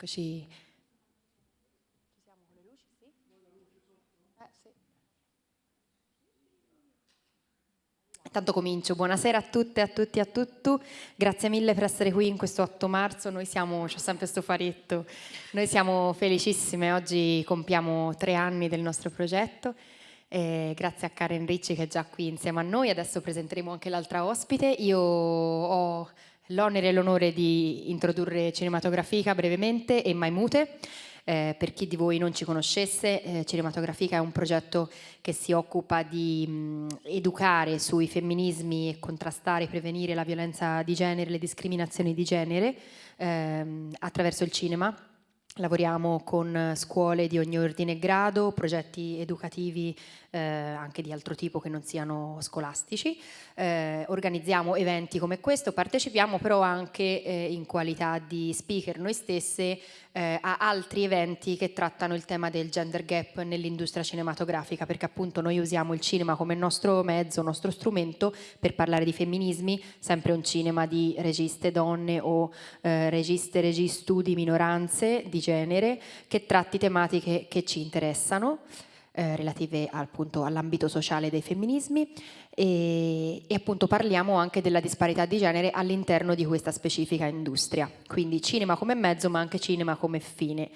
Eccoci. Ci siamo con le luci, sì? Eh, sì. Intanto comincio. Buonasera a tutte, a tutti, a tutti. Grazie mille per essere qui in questo 8 marzo. Noi siamo, c'ho sempre sto faretto, noi siamo felicissime. Oggi compiamo tre anni del nostro progetto. Eh, grazie a Karen Ricci che è già qui insieme a noi. Adesso presenteremo anche l'altra ospite. Io ho l'onere e l'onore di introdurre Cinematografica brevemente e Maimute. Eh, per chi di voi non ci conoscesse, eh, Cinematografica è un progetto che si occupa di mh, educare sui femminismi e contrastare e prevenire la violenza di genere, le discriminazioni di genere ehm, attraverso il cinema Lavoriamo con scuole di ogni ordine e grado, progetti educativi eh, anche di altro tipo che non siano scolastici, eh, organizziamo eventi come questo, partecipiamo però anche eh, in qualità di speaker noi stesse eh, a altri eventi che trattano il tema del gender gap nell'industria cinematografica, perché appunto noi usiamo il cinema come nostro mezzo, nostro strumento per parlare di femminismi, sempre un cinema di registe donne o eh, registe registu di minoranze di genere che tratti tematiche che ci interessano eh, relative all'ambito sociale dei femminismi e, e, appunto parliamo anche della disparità di genere all'interno di questa specifica industria, quindi cinema come mezzo ma anche cinema come fine.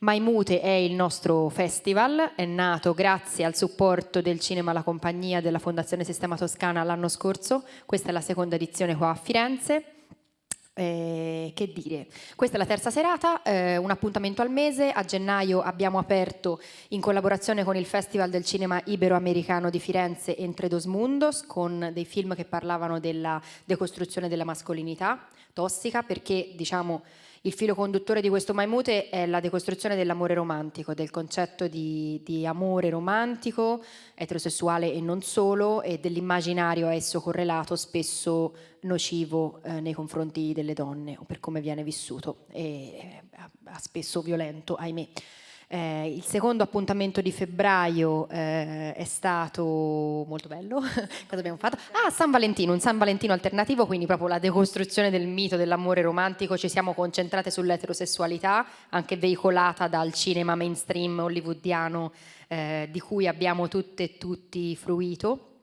Maimute è il nostro festival, è nato grazie al supporto del Cinema La Compagnia della Fondazione Sistema Toscana l'anno scorso, questa è la seconda edizione qua a Firenze eh, che dire, questa è la terza serata, eh, un appuntamento al mese, a gennaio abbiamo aperto in collaborazione con il Festival del Cinema Iberoamericano di Firenze Entre dos Mundos con dei film che parlavano della decostruzione della mascolinità tossica perché diciamo il filo conduttore di questo Maimute è la decostruzione dell'amore romantico, del concetto di, di, amore romantico, eterosessuale e non solo, e dell'immaginario a esso correlato, spesso nocivo eh, nei confronti delle donne o per come viene vissuto, e eh, spesso violento, ahimè. Eh, il secondo appuntamento di febbraio eh, è stato molto bello. Cosa abbiamo fatto? Ah, San Valentino, un San Valentino alternativo, quindi proprio la decostruzione del mito dell'amore romantico. Ci siamo concentrate sull'eterosessualità, anche veicolata dal cinema mainstream hollywoodiano eh, di cui abbiamo tutte e tutti fruito.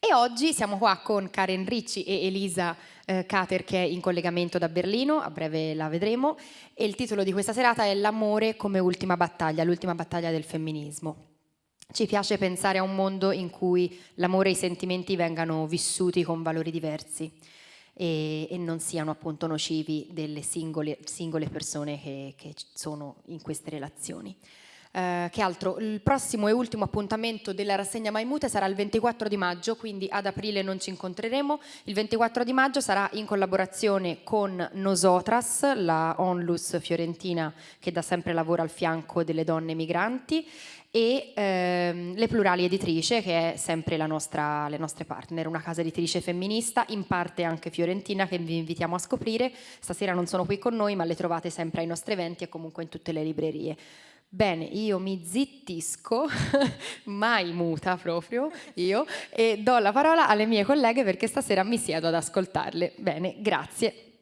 E oggi siamo qua con Karen Ricci e Elisa eh, Cater che è in collegamento da Berlino, a breve la vedremo, e il titolo di questa serata è L'amore come ultima battaglia, l'ultima battaglia del femminismo. Ci piace pensare a un mondo in cui l'amore e i sentimenti vengano vissuti con valori diversi e, e non siano appunto nocivi delle singole, singole persone che, che sono in queste relazioni. Eh, che altro? Il prossimo e ultimo appuntamento della rassegna Maimute sarà il 24 di maggio, quindi ad aprile non ci incontreremo. Il 24 di maggio sarà in collaborazione con Nosotras, la onlus fiorentina che da sempre lavora al fianco delle donne migranti e ehm, Le Plurali Editrice che è sempre la nostra, le nostre partner, una casa editrice femminista, in parte anche fiorentina che vi invitiamo a scoprire. Stasera non sono qui con noi ma le trovate sempre ai nostri eventi e comunque in tutte le librerie. Bene, io mi zittisco, mai muta proprio io, e do la parola alle mie colleghe perché stasera mi siedo ad ascoltarle. Bene, grazie.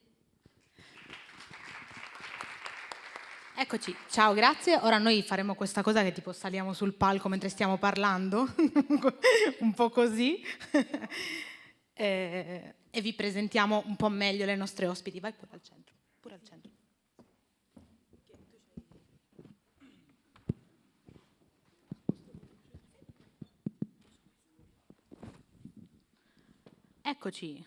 Eccoci, ciao, grazie. Ora noi faremo questa cosa che tipo saliamo sul palco mentre stiamo parlando, un po' così, e, e vi presentiamo un po' meglio le nostre ospiti. Vai pure al centro, pure al centro. Eccoci,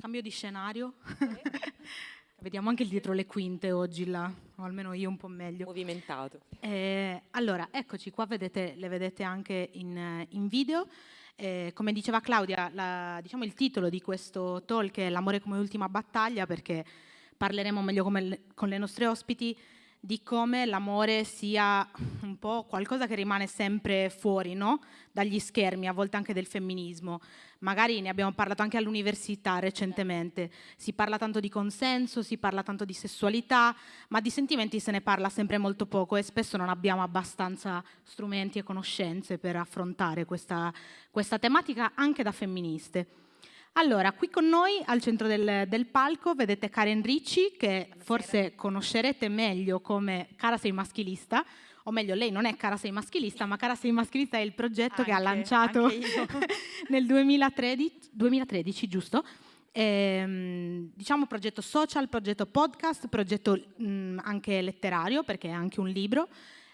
cambio di scenario. Vediamo anche il dietro le quinte oggi là, o almeno io un po' meglio. Movimentato. Eh, allora, eccoci qua, vedete, le vedete anche in, in video. Eh, come diceva Claudia, la, diciamo il titolo di questo talk è L'amore come ultima battaglia perché parleremo meglio come, con le nostre ospiti di come l'amore sia un po' qualcosa che rimane sempre fuori no? dagli schermi, a volte anche del femminismo. Magari ne abbiamo parlato anche all'università recentemente. Si parla tanto di consenso, si parla tanto di sessualità, ma di sentimenti se ne parla sempre molto poco e spesso non abbiamo abbastanza strumenti e conoscenze per affrontare questa, questa tematica anche da femministe. Allora, qui con noi al centro del, del palco vedete Karen Ricci, che Buonasera. forse conoscerete meglio come Cara sei maschilista, o meglio lei non è Cara sei maschilista, ma Cara sei maschilista è il progetto anche, che ha lanciato nel 2013, 2013 giusto? Ehm, diciamo progetto social, progetto podcast, progetto mh, anche letterario, perché è anche un libro.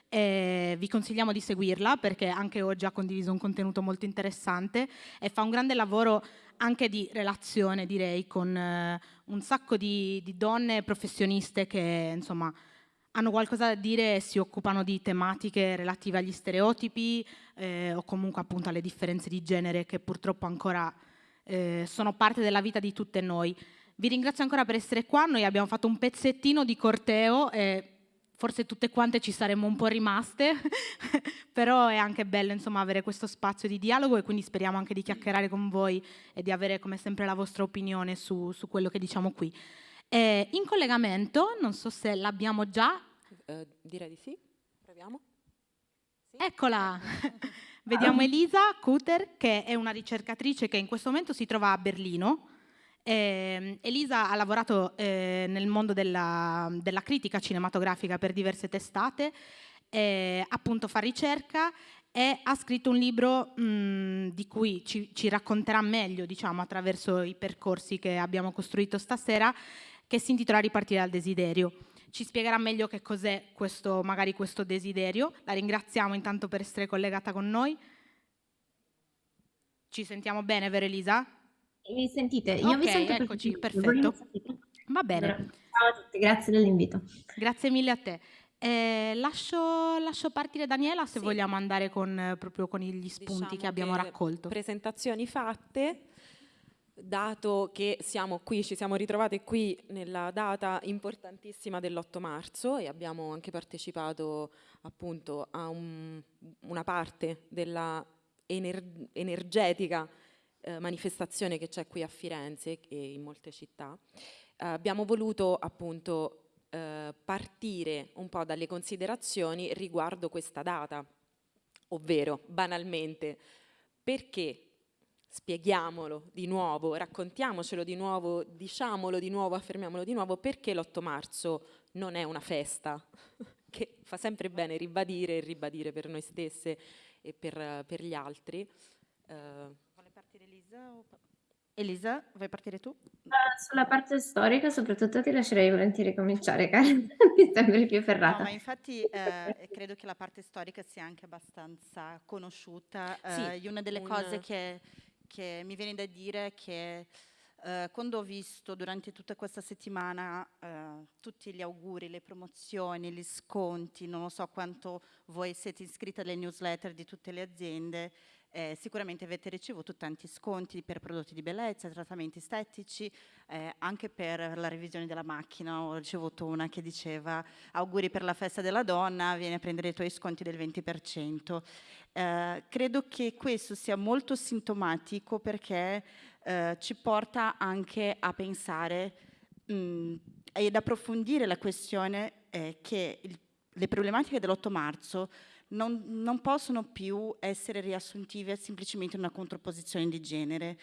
Eh, vi consigliamo di seguirla perché anche oggi ha condiviso un contenuto molto interessante e fa un grande lavoro anche di relazione, direi, con eh, un sacco di, di, donne professioniste che insomma hanno qualcosa da dire e si occupano di tematiche relative agli stereotipi eh, o comunque appunto alle differenze di genere che purtroppo ancora eh, sono parte della vita di tutte noi. Vi ringrazio ancora per essere qua, noi abbiamo fatto un pezzettino di corteo e forse tutte quante ci saremmo un po' rimaste, però è anche bello insomma, avere questo spazio di dialogo e quindi speriamo anche di chiacchierare con voi e di avere come sempre la vostra opinione su, su quello che diciamo qui. Eh, in collegamento, non so se l'abbiamo già. Uh, direi di sì, proviamo. Sì. Eccola! Vediamo Elisa Kuter, che è una ricercatrice che in questo momento si trova a Berlino eh, Elisa ha lavorato eh, nel mondo della, della, critica cinematografica per diverse testate, eh, appunto fa ricerca e ha scritto un libro mh, di cui ci, ci, racconterà meglio diciamo, attraverso i percorsi che abbiamo costruito stasera, che si intitola Ripartire dal desiderio. Ci spiegherà meglio che cos'è questo, magari questo desiderio. La ringraziamo intanto per essere collegata con noi. Ci sentiamo bene, vero Elisa? Mi sentite? Io okay, vi sento eccoci, perfetto. Va bene. Ciao a tutti, grazie dell'invito. Grazie mille a te. Eh, lascio, lascio, partire Daniela se sì. vogliamo andare con, proprio con gli spunti diciamo che abbiamo che raccolto. Presentazioni fatte, dato che siamo qui, ci siamo ritrovate qui nella data importantissima dell'8 marzo e abbiamo anche partecipato appunto a un, una parte della ener energetica eh, manifestazione che c'è qui a Firenze e in molte città, eh, abbiamo voluto appunto eh, partire un po' dalle considerazioni riguardo questa data, ovvero banalmente perché spieghiamolo di nuovo, raccontiamocelo di nuovo, diciamolo di nuovo, affermiamolo di nuovo, perché l'8 marzo non è una festa, che fa sempre bene ribadire e ribadire per noi stesse e per, per gli altri. Uh, Elisa? O... Elisa, vuoi partire tu? Sulla parte storica soprattutto ti lascerei volentieri cominciare, Karen, mi sembri più ferrata. No, ma infatti eh, credo che la parte storica sia anche abbastanza conosciuta. Uh, sì, una delle un... cose che, che, mi viene da dire è che uh, quando ho visto durante tutta questa settimana tutti gli auguri, le promozioni, gli sconti, non lo so quanto voi siete iscritti alle newsletter di tutte le aziende, eh, sicuramente avete ricevuto tanti sconti per prodotti di bellezza, trattamenti estetici, eh, anche per la revisione della macchina. Ho ricevuto una che diceva auguri per la festa della donna, vieni a prendere i tuoi sconti del 20%. Eh, credo che questo sia molto sintomatico perché eh, ci porta anche a pensare mh, ed approfondire la questione eh, che il, le problematiche dell'8 marzo non, non possono più essere riassuntive semplicemente una controposizione di genere.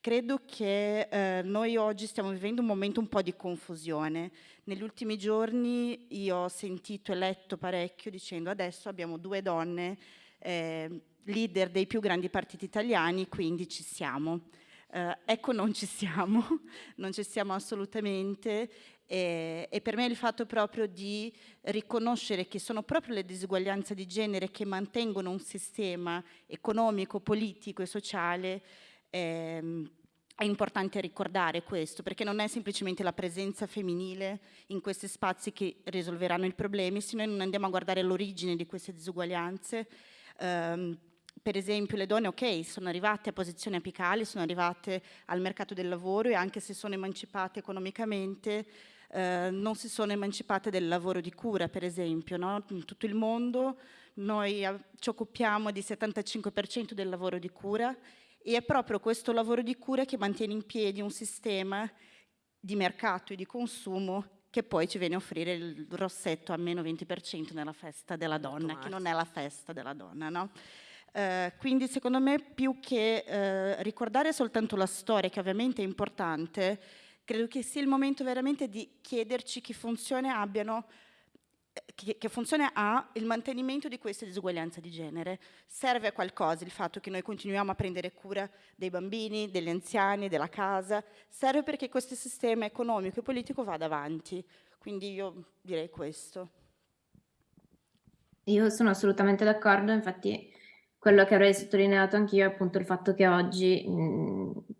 Credo che eh, noi oggi stiamo vivendo un momento un po' di confusione. Negli ultimi giorni io ho sentito e letto parecchio dicendo adesso abbiamo due donne eh, leader dei più grandi partiti italiani, quindi ci siamo. Eh, ecco, non ci siamo, non ci siamo assolutamente e, e, per me il fatto proprio di riconoscere che sono proprio le disuguaglianze di genere che mantengono un sistema economico, politico e sociale ehm, è importante ricordare questo, perché non è semplicemente la presenza femminile in questi spazi che risolveranno i problemi, se noi non andiamo a guardare l'origine di queste disuguaglianze, ehm, per esempio le donne, ok, sono arrivate a posizioni apicali, sono arrivate al mercato del lavoro e anche se sono emancipate economicamente, eh, non si sono emancipate del lavoro di cura, per esempio. No? In tutto il mondo noi ci occupiamo di 75% del lavoro di cura e è proprio questo lavoro di cura che mantiene in piedi un sistema di mercato e di consumo che poi ci viene a offrire il rossetto a meno 20% nella festa della donna, che non è la festa della donna. No? Eh, quindi secondo me più che eh, ricordare soltanto la storia, che ovviamente è importante, credo che sia il momento veramente di chiederci che funzione abbiano che, che, funzione ha il mantenimento di queste disuguaglianze di genere? Serve a qualcosa il fatto che noi continuiamo a prendere cura dei bambini, degli anziani, della casa? Serve perché questo sistema economico e politico vada avanti. Quindi io direi questo. Io sono assolutamente d'accordo, infatti quello che avrei sottolineato anch'io è appunto il fatto che oggi,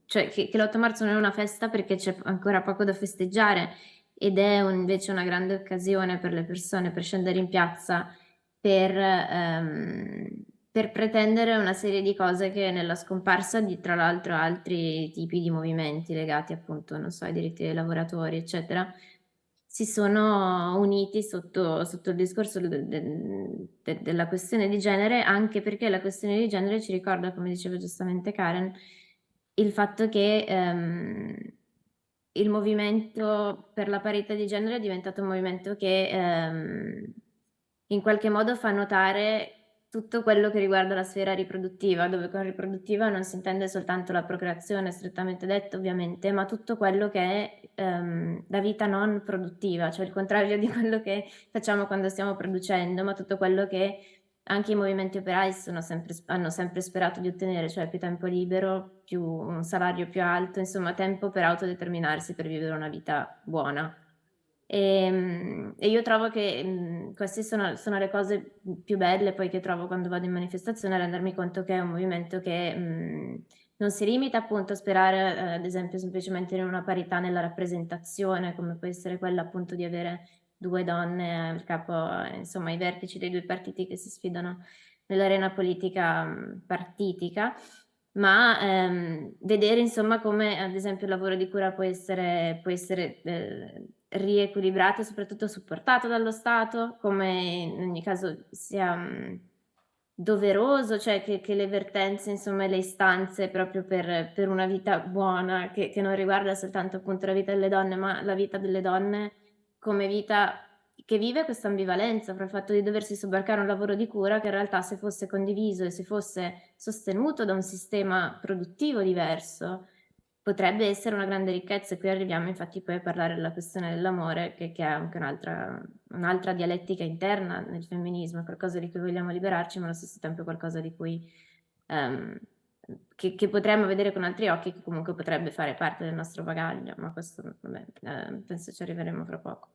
cioè che, che l'8 marzo non è una festa perché c'è ancora poco da festeggiare ed è un, invece una grande occasione per le persone per scendere in piazza per, ehm, per pretendere una serie di cose che nella scomparsa di tra l'altro altri tipi di movimenti legati appunto, non so, ai diritti dei lavoratori, eccetera, si sono uniti sotto, sotto il discorso de, de, de, della questione di genere, anche perché la questione di genere ci ricorda, come diceva giustamente Karen, il fatto che ehm, il movimento per la parità di genere è diventato un movimento che ehm, in qualche modo fa notare tutto quello che riguarda la sfera riproduttiva, dove con riproduttiva non si intende soltanto la procreazione, strettamente detto ovviamente, ma tutto quello che è ehm, la vita non produttiva, cioè il contrario di quello che facciamo quando stiamo producendo, ma tutto quello che anche i movimenti operai sempre, hanno sempre sperato di ottenere, cioè più tempo libero, più un salario più alto, insomma tempo per autodeterminarsi, per vivere una vita buona. E, ehm, e io trovo che mh, queste sono, sono, le cose più belle poi che trovo quando vado in manifestazione, rendermi conto che è un movimento che mh, non si limita appunto a sperare, eh, ad esempio, semplicemente in una parità nella rappresentazione, come può essere quella appunto di avere due donne al capo, insomma, ai vertici dei due partiti che si sfidano nell'arena politica mm, partitica, ma ehm, vedere insomma come ad esempio il lavoro di cura può essere, può essere eh, riequilibrato e soprattutto supportato dallo Stato, come in ogni caso sia doveroso, cioè che, che, le vertenze, insomma, le istanze proprio per, per una vita buona, che, che non riguarda soltanto appunto la vita delle donne, ma la vita delle donne come vita che vive questa ambivalenza fra il fatto di doversi sobbarcare un lavoro di cura che in realtà se fosse condiviso e se fosse sostenuto da un sistema produttivo diverso potrebbe essere una grande ricchezza e qui arriviamo infatti poi a parlare della questione dell'amore che, che, è anche un'altra, un'altra dialettica interna nel femminismo, qualcosa di cui vogliamo liberarci ma allo stesso tempo qualcosa di cui um, che, che, potremmo vedere con altri occhi, che comunque potrebbe fare parte del nostro bagaglio, ma questo vabbè, eh, penso ci arriveremo fra poco.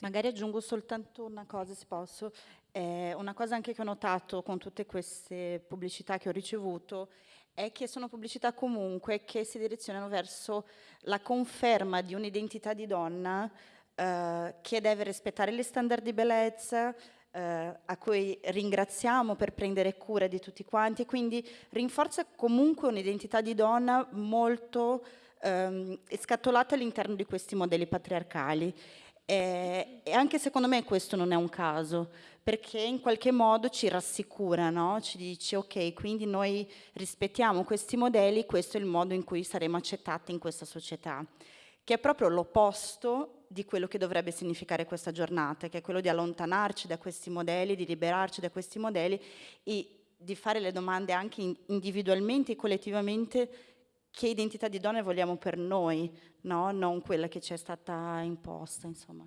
Magari aggiungo soltanto una cosa, se posso. Eh, una cosa anche che ho notato con tutte queste pubblicità che ho ricevuto è che sono pubblicità comunque che si direzionano verso la conferma di un'identità di donna eh, che deve rispettare gli standard di bellezza, eh, a cui ringraziamo per prendere cura di tutti quanti quindi rinforza comunque un'identità di donna molto ehm, scatolata all'interno di questi modelli patriarcali. Eh, e anche secondo me questo non è un caso, perché in qualche modo ci rassicura, no? ci dice ok, quindi noi rispettiamo questi modelli, questo è il modo in cui saremo accettati in questa società, che è proprio l'opposto di quello che dovrebbe significare questa giornata, che è quello di allontanarci da questi modelli, di liberarci da questi modelli e di fare le domande anche individualmente e collettivamente che identità di donne vogliamo per noi, no? non quella che ci è stata imposta. Insomma.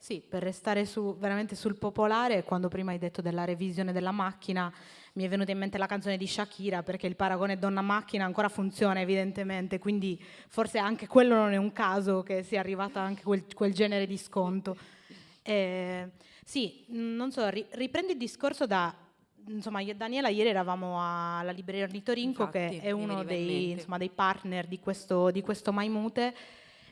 Sì, per restare su, veramente sul popolare, quando prima hai detto della revisione della macchina, mi è venuta in mente la canzone di Shakira, perché il paragone donna-macchina ancora funziona evidentemente, quindi forse anche quello non è un caso che sia arrivata anche quel, quel genere di sconto. Eh, sì, non so, ri, riprendo il discorso da... Insomma, io e Daniela ieri eravamo alla libreria Ornitorinco, Infatti, che è uno dei, insomma, dei, partner di questo, di questo Maimute,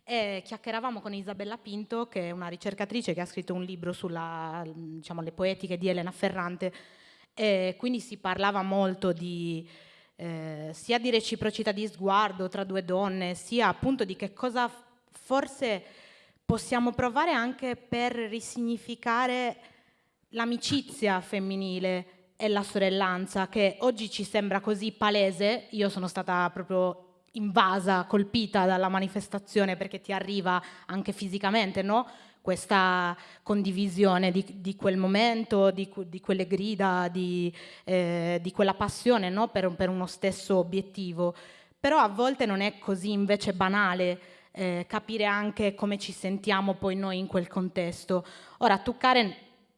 e chiacchieravamo con Isabella Pinto, che è una ricercatrice che ha scritto un libro sulle diciamo, poetiche di Elena Ferrante, e quindi si parlava molto di, eh, sia di reciprocità di sguardo tra due donne, sia appunto di che cosa forse possiamo provare anche per risignificare l'amicizia femminile e la sorellanza, che oggi ci sembra così palese, io sono stata proprio invasa, colpita dalla manifestazione perché ti arriva anche fisicamente, no? questa condivisione di, di quel momento, di, di quelle grida, di, eh, di quella passione no? per, per, uno stesso obiettivo. Però a volte non è così invece banale eh, capire anche come ci sentiamo poi noi in quel contesto. Ora, tu Karen,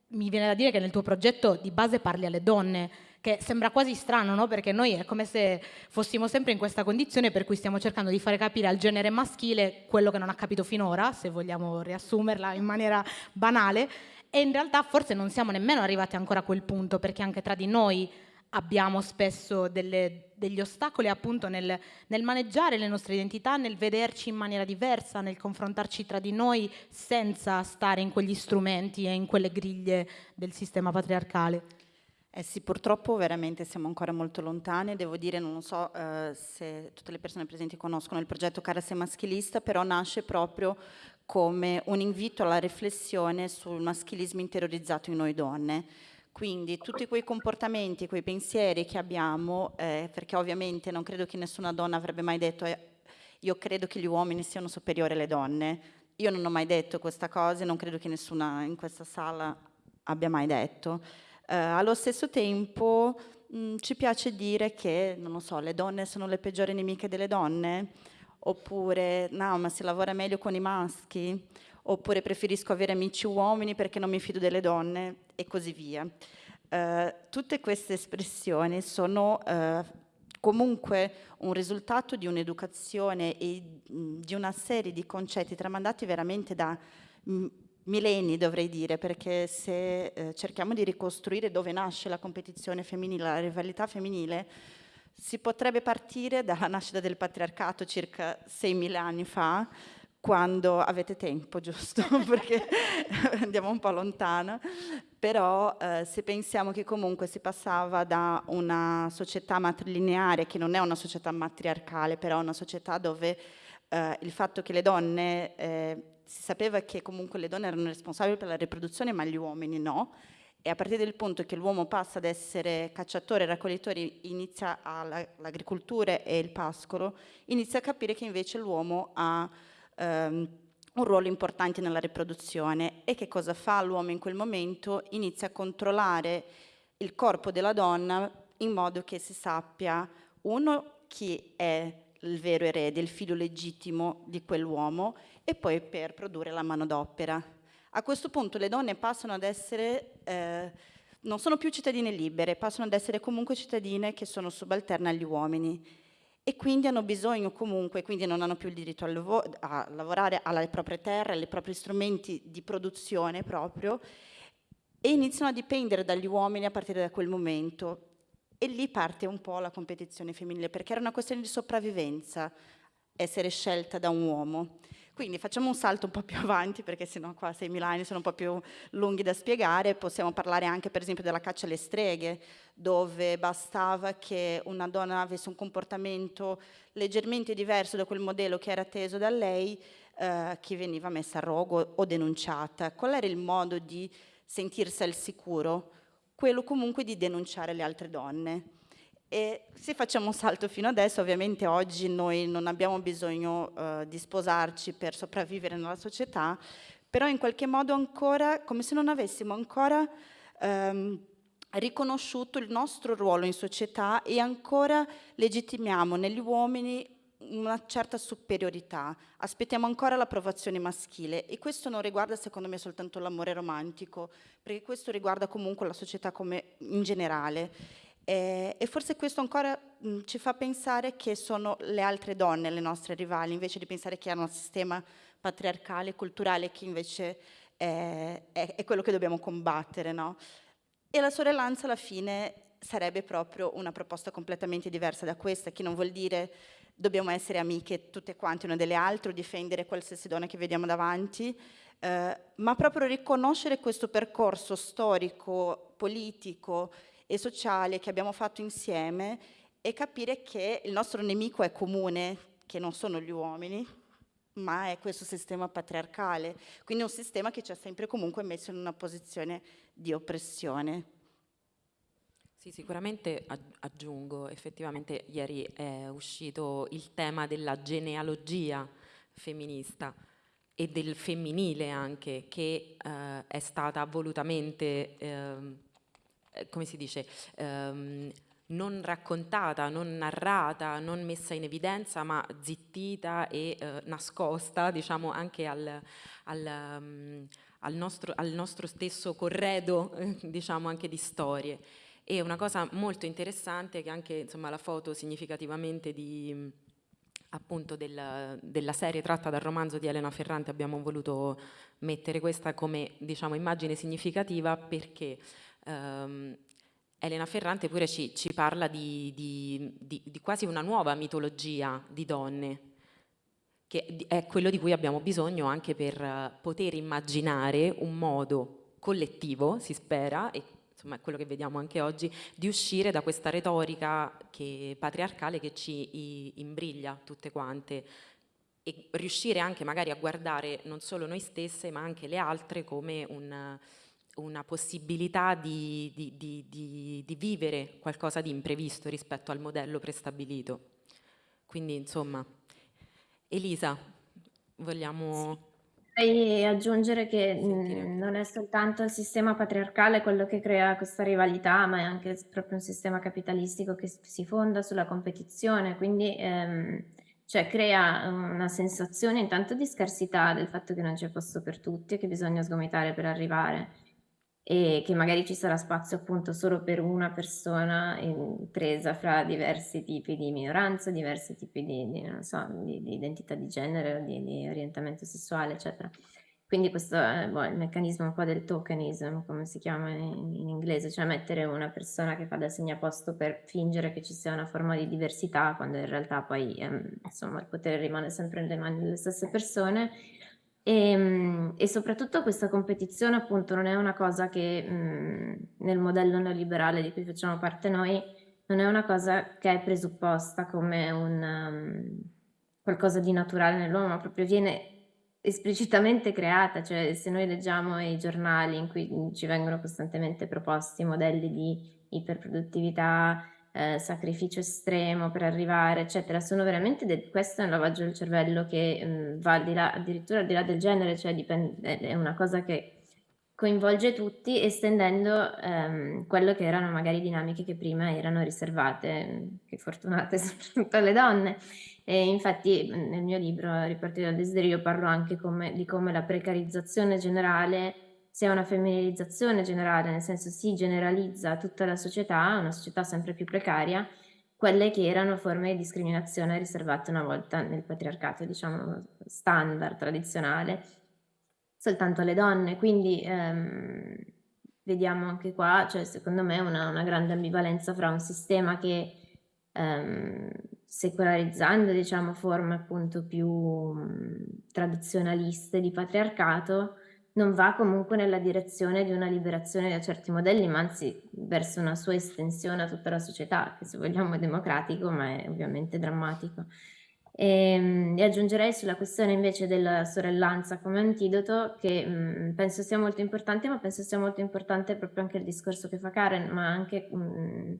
mi viene da dire che nel tuo progetto di base parli alle donne, che sembra quasi strano, no? perché noi è come se fossimo sempre in questa condizione per cui stiamo cercando di fare capire al genere maschile quello che non ha capito finora, se vogliamo riassumerla in maniera banale, e in realtà forse non siamo nemmeno arrivati ancora a quel punto, perché anche tra di noi abbiamo spesso delle, degli ostacoli appunto nel, nel, maneggiare le nostre identità, nel vederci in maniera diversa, nel confrontarci tra di noi senza stare in quegli strumenti e in quelle griglie del sistema patriarcale. Eh sì, purtroppo veramente siamo ancora molto lontane, devo dire, non so eh, se tutte le persone presenti conoscono il progetto Cara sei maschilista, però nasce proprio come un invito alla riflessione sul maschilismo interiorizzato in noi donne. Quindi tutti quei comportamenti, quei pensieri che abbiamo, eh, perché ovviamente non credo che nessuna donna avrebbe mai detto eh, io credo che gli uomini siano superiori alle donne, io non ho mai detto questa cosa e non credo che nessuna in questa sala abbia mai detto. Eh, allo stesso tempo mh, mm, ci piace dire che, non so, le donne sono le peggiori nemiche delle donne, oppure no, ma si lavora meglio con i maschi, oppure preferisco avere amici uomini perché non mi fido delle donne e così via. Uh, tutte queste espressioni sono uh, comunque un risultato di un'educazione e mm, di una serie di concetti tramandati veramente da mm, millenni dovrei dire, perché se eh, cerchiamo di ricostruire dove nasce la competizione femminile, la rivalità femminile, si potrebbe partire dalla nascita del patriarcato circa 6.000 anni fa, quando avete tempo, giusto? perché andiamo un po' lontano, però eh, se pensiamo che comunque si passava da una società matrilineare, che non è una società matriarcale, però una società dove eh, il fatto che le donne eh, si sapeva che comunque le donne erano responsabili per la riproduzione, ma gli uomini no. E a partire dal punto che l'uomo passa ad essere cacciatore, raccoglitore, inizia l'agricoltura e il pascolo, inizia a capire che invece l'uomo ha ehm, un ruolo importante nella riproduzione. E che cosa fa l'uomo in quel momento? Inizia a controllare il corpo della donna in modo che si sappia, uno, chi è il vero erede, il figlio legittimo di quell'uomo e poi per produrre la manodopera. A questo punto le donne passano ad essere, eh, non sono più cittadine libere, passano ad essere comunque cittadine che sono subalterne agli uomini e quindi hanno bisogno comunque, quindi non hanno più il diritto a, lav a lavorare alle proprie terre, ai propri strumenti di produzione proprio e iniziano a dipendere dagli uomini a partire da quel momento. E lì parte un po' la competizione femminile, perché era una questione di sopravvivenza essere scelta da un uomo. Quindi facciamo un salto un po' più avanti, perché sennò qua 6.000 anni sono un po' più lunghi da spiegare. Possiamo parlare anche, per esempio, della caccia alle streghe, dove bastava che una donna avesse un comportamento leggermente diverso da quel modello che era atteso da lei, eh, che veniva messa a rogo o denunciata. Qual era il modo di sentirsi al sicuro? Quello comunque di denunciare le altre donne. E se facciamo un salto fino adesso, ovviamente oggi noi non abbiamo bisogno uh, di sposarci per sopravvivere nella società, però in qualche modo ancora, come se non avessimo ancora um, riconosciuto il nostro ruolo in società e ancora legittimiamo negli uomini una certa superiorità, aspettiamo ancora l'approvazione maschile e questo non riguarda secondo me soltanto l'amore romantico, perché questo riguarda comunque la società come in generale eh, e forse questo ancora mh, ci fa pensare che sono le altre donne le nostre rivali, invece di pensare che hanno un sistema patriarcale, culturale, che invece è, è, è quello che dobbiamo combattere. No? E la sorellanza alla fine sarebbe proprio una proposta completamente diversa da questa, che non vuol dire dobbiamo essere amiche tutte quante una delle altre difendere qualsiasi donna che vediamo davanti, eh, ma proprio riconoscere questo percorso storico, politico e sociale che abbiamo fatto insieme e capire che il nostro nemico è comune, che non sono gli uomini, ma è questo sistema patriarcale, quindi un sistema che ci ha sempre comunque messo in una posizione di oppressione. Sì, sicuramente aggiungo, effettivamente ieri è uscito il tema della genealogia femminista, e del femminile anche, che eh, è stata volutamente, eh, come si dice, ehm, non raccontata, non narrata, non messa in evidenza, ma zittita e eh, nascosta, diciamo, anche al, al, um, al, nostro, al nostro, stesso corredo, diciamo, anche di storie. E una cosa molto interessante che anche insomma, la foto significativamente di, appunto del, della serie tratta dal romanzo di Elena Ferrante abbiamo voluto mettere questa come diciamo, immagine significativa perché um, Elena Ferrante pure ci, ci parla di, di, di, di, quasi una nuova mitologia di donne, che è quello di cui abbiamo bisogno anche per eh, poter immaginare un modo collettivo, si spera, e insomma è quello che vediamo anche oggi, di uscire da questa retorica che, patriarcale che ci imbriglia tutte quante e riuscire anche magari a guardare non solo noi stesse ma anche le altre come un una possibilità di, di, di, di, vivere qualcosa di imprevisto rispetto al modello prestabilito. Quindi insomma, Elisa, vogliamo... Vorrei aggiungere che mh, non è soltanto il sistema patriarcale quello che crea questa rivalità, ma è anche proprio un sistema capitalistico che si fonda sulla competizione, quindi ehm, cioè crea una sensazione intanto di scarsità del fatto che non c'è posto per tutti e che bisogna sgomitare per arrivare e che magari ci sarà spazio appunto solo per una persona presa fra diversi tipi di minoranza, diversi tipi di, di, so, di, di identità di genere, di, orientamento sessuale, eccetera. Quindi questo è boh, il meccanismo un po' del tokenism, come si chiama in, in, inglese, cioè mettere una persona che fa da segnaposto per fingere che ci sia una forma di diversità, quando in realtà poi ehm, insomma, il potere rimane sempre nelle mani delle stesse persone e, ehm, e, soprattutto questa competizione appunto non è una cosa che mh, nel modello neoliberale di cui facciamo parte noi, non è una cosa che è presupposta come un, um, qualcosa di naturale nell'uomo, ma proprio viene esplicitamente creata, cioè se noi leggiamo i giornali in cui ci vengono costantemente proposti modelli di iperproduttività, eh, sacrificio estremo per arrivare, eccetera, sono veramente, questo è un lavaggio del cervello che mh, mm, va di là, addirittura al di là del genere, cioè dipende, è una cosa che coinvolge tutti estendendo ehm, quello che erano magari dinamiche che prima erano riservate, che fortunate soprattutto alle donne. E infatti nel mio libro Ripartire dal desiderio parlo anche come, di come la precarizzazione generale sia una femminilizzazione generale, nel senso si generalizza tutta la società, una società sempre più precaria, quelle che erano forme di discriminazione riservate una volta nel patriarcato, diciamo, standard, tradizionale, soltanto alle donne. Quindi ehm, vediamo anche qua, cioè secondo me, una, una grande ambivalenza fra un sistema che ehm, secolarizzando, diciamo, forme appunto più mh, tradizionaliste di patriarcato, non va comunque nella direzione di una liberazione da certi modelli, ma anzi verso una sua estensione a tutta la società, che se vogliamo è democratico, ma è ovviamente drammatico. E, ehm, e aggiungerei sulla questione invece della sorellanza come antidoto, che mh, penso sia molto importante, ma penso sia molto importante proprio anche il discorso che fa Karen, ma anche... Mh,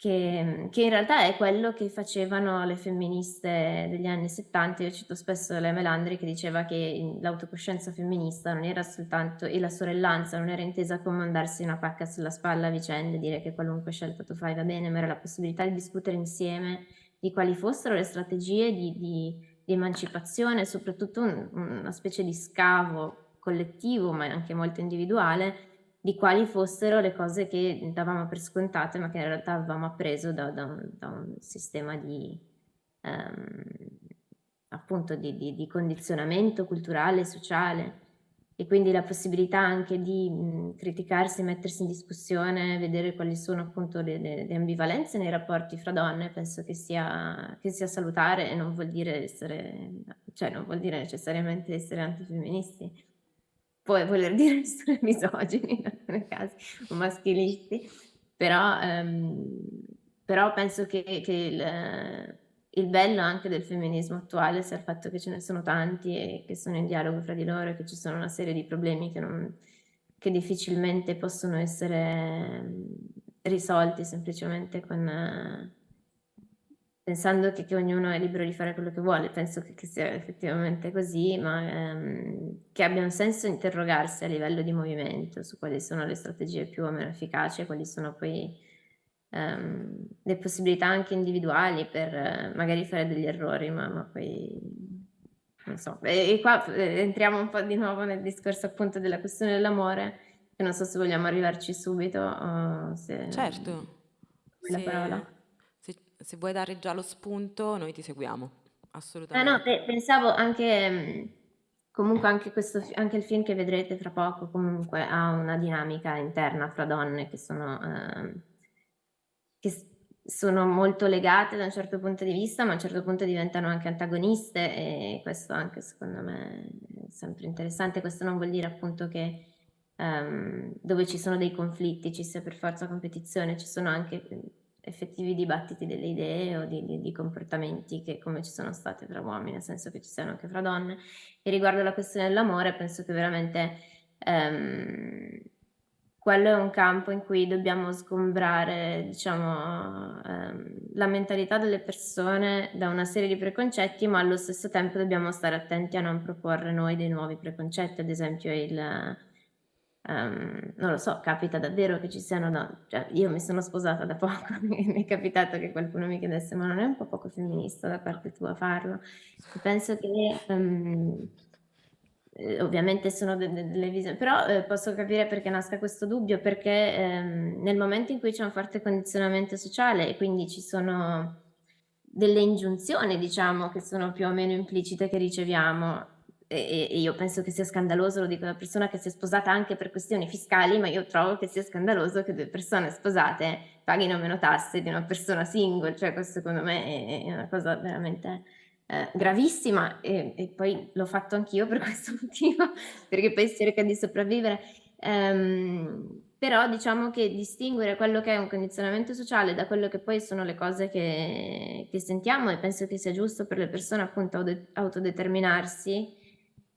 che, che, in realtà è quello che facevano le femministe degli anni 70. Io cito spesso la Melandri che diceva che l'autocoscienza femminista non era soltanto, e la sorellanza non era intesa come mandarsi una pacca sulla spalla a vicenda e dire che qualunque scelta tu fai va bene, ma era la possibilità di discutere insieme di quali fossero le strategie di, di, di emancipazione, soprattutto un, una specie di scavo collettivo, ma anche molto individuale, di quali fossero le cose che davamo per scontate ma che in realtà avevamo appreso da, da, un, da un, sistema di, um, appunto di, di, di, condizionamento culturale, sociale. E quindi la possibilità anche di mh, criticarsi, mettersi in discussione, vedere quali sono appunto le, le, le ambivalenze nei rapporti fra donne, penso che sia, che sia salutare e non vuol dire essere, cioè non vuol dire necessariamente essere antifemministi può voler dire essere misogini in alcuni casi, o maschilisti, però, ehm, però penso che, che il, il, bello anche del femminismo attuale sia il fatto che ce ne sono tanti e che sono in dialogo fra di loro e che ci sono una serie di problemi che, non, che difficilmente possono essere risolti semplicemente con pensando che, che, ognuno è libero di fare quello che vuole, penso che, che sia effettivamente così, ma ehm, che abbia un senso interrogarsi a livello di movimento su quali sono le strategie più o meno efficaci quali sono poi ehm, le possibilità anche individuali per eh, magari fare degli errori, ma, ma poi non so. E, e qua eh, entriamo un po' di nuovo nel discorso appunto della questione dell'amore, che non so se vogliamo arrivarci subito o se... Certo. La parola se vuoi dare già lo spunto, noi ti seguiamo, assolutamente. Ah no, pe- pensavo anche, mm, comunque anche, questo, anche il film che vedrete tra poco comunque ha una dinamica interna fra donne che sono, eh, che sono molto legate da un certo punto di vista, ma a un certo punto diventano anche antagoniste e questo anche secondo me è sempre interessante. Questo non vuol dire appunto che um, dove ci sono dei conflitti ci sia per forza competizione, ci sono anche effettivi dibattiti delle idee o di, di, di, comportamenti che come ci sono state tra uomini, nel senso che ci siano anche fra donne. E riguardo alla questione dell'amore, penso che veramente ehm, quello è un campo in cui dobbiamo sgombrare, diciamo, ehm, la mentalità delle persone da una serie di preconcetti, ma allo stesso tempo dobbiamo stare attenti a non proporre noi dei nuovi preconcetti, ad esempio il Um, non lo so, capita davvero che ci siano donne, cioè, io mi sono sposata da poco, mi è capitato che qualcuno mi chiedesse ma non è un po' poco femminista da parte tua farlo? E penso che um, ovviamente sono de- de- delle visioni, però eh, posso capire perché nasca questo dubbio, perché ehm, nel momento in cui c'è un forte condizionamento sociale e quindi ci sono delle ingiunzioni, diciamo, che sono più o meno implicite che riceviamo, e, e, io penso che sia scandaloso, lo dico da persona che si è sposata anche per questioni fiscali, ma io trovo che sia scandaloso che due persone sposate paghino meno tasse di una persona single, cioè questo secondo me è, è una cosa veramente eh, gravissima e, e, poi l'ho fatto anch'io per questo motivo, perché poi si cerca di sopravvivere. Um, però diciamo che distinguere quello che è un condizionamento sociale da quello che poi sono le cose che, che sentiamo e penso che sia giusto per le persone appunto autodeterminarsi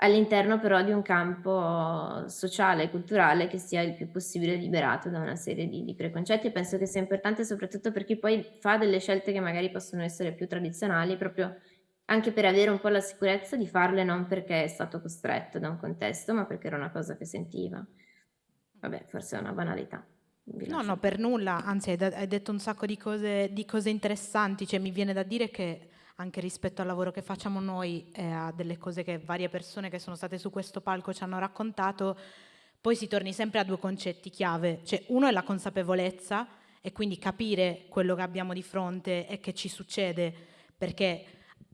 all'interno però di un campo sociale e culturale che sia il più possibile liberato da una serie di, di, preconcetti e penso che sia importante soprattutto per chi poi fa delle scelte che magari possono essere più tradizionali proprio anche per avere un po' la sicurezza di farle non perché è stato costretto da un contesto ma perché era una cosa che sentiva. Vabbè, forse è una banalità. No, no, per nulla, anzi hai, hai detto un sacco di cose, di cose interessanti, cioè mi viene da dire che anche rispetto al lavoro che facciamo noi e a delle cose che varie persone che sono state su questo palco ci hanno raccontato, poi si torni sempre a due concetti chiave, cioè uno è la consapevolezza e quindi capire quello che abbiamo di fronte e che ci succede, perché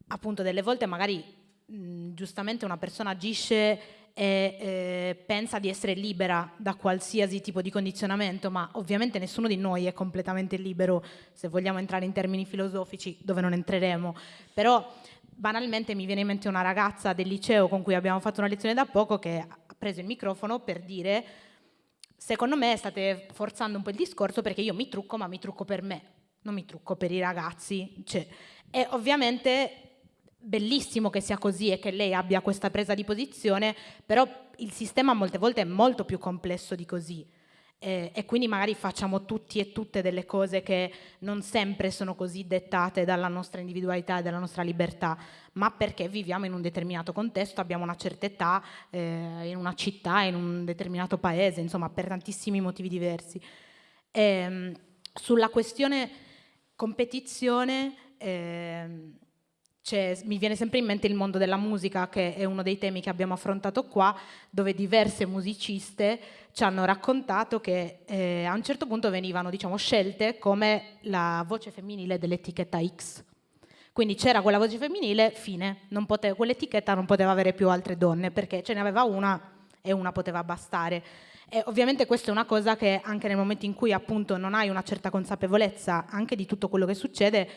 appunto delle volte magari mh, giustamente una persona agisce e eh, pensa di essere libera da qualsiasi tipo di condizionamento, ma ovviamente nessuno di noi è completamente libero se vogliamo entrare in termini filosofici, dove non entreremo. Però banalmente mi viene in mente una ragazza del liceo con cui abbiamo fatto una lezione da poco che ha preso il microfono per dire secondo me state forzando un po' il discorso perché io mi trucco ma mi trucco per me, non mi trucco per i ragazzi. Cioè, e ovviamente bellissimo che sia così e che lei abbia questa presa di posizione, però il sistema molte volte è molto più complesso di così. Eh, e quindi magari facciamo tutti e tutte delle cose che non sempre sono così dettate dalla nostra individualità e dalla nostra libertà, ma perché viviamo in un determinato contesto, abbiamo una certa età, eh, in una città, in un determinato paese, insomma, per tantissimi motivi diversi. E, ehm, sulla questione competizione, eh, cioè, mi viene sempre in mente il mondo della musica, che è uno dei temi che abbiamo affrontato qua, dove diverse musiciste ci hanno raccontato che eh, a un certo punto venivano diciamo, scelte come la voce femminile dell'etichetta X. Quindi c'era quella voce femminile, fine, quell'etichetta non poteva avere più altre donne, perché ce ne aveva una e una poteva bastare. E ovviamente questa è una cosa che anche nel momento in cui appunto non hai una certa consapevolezza anche di tutto quello che succede,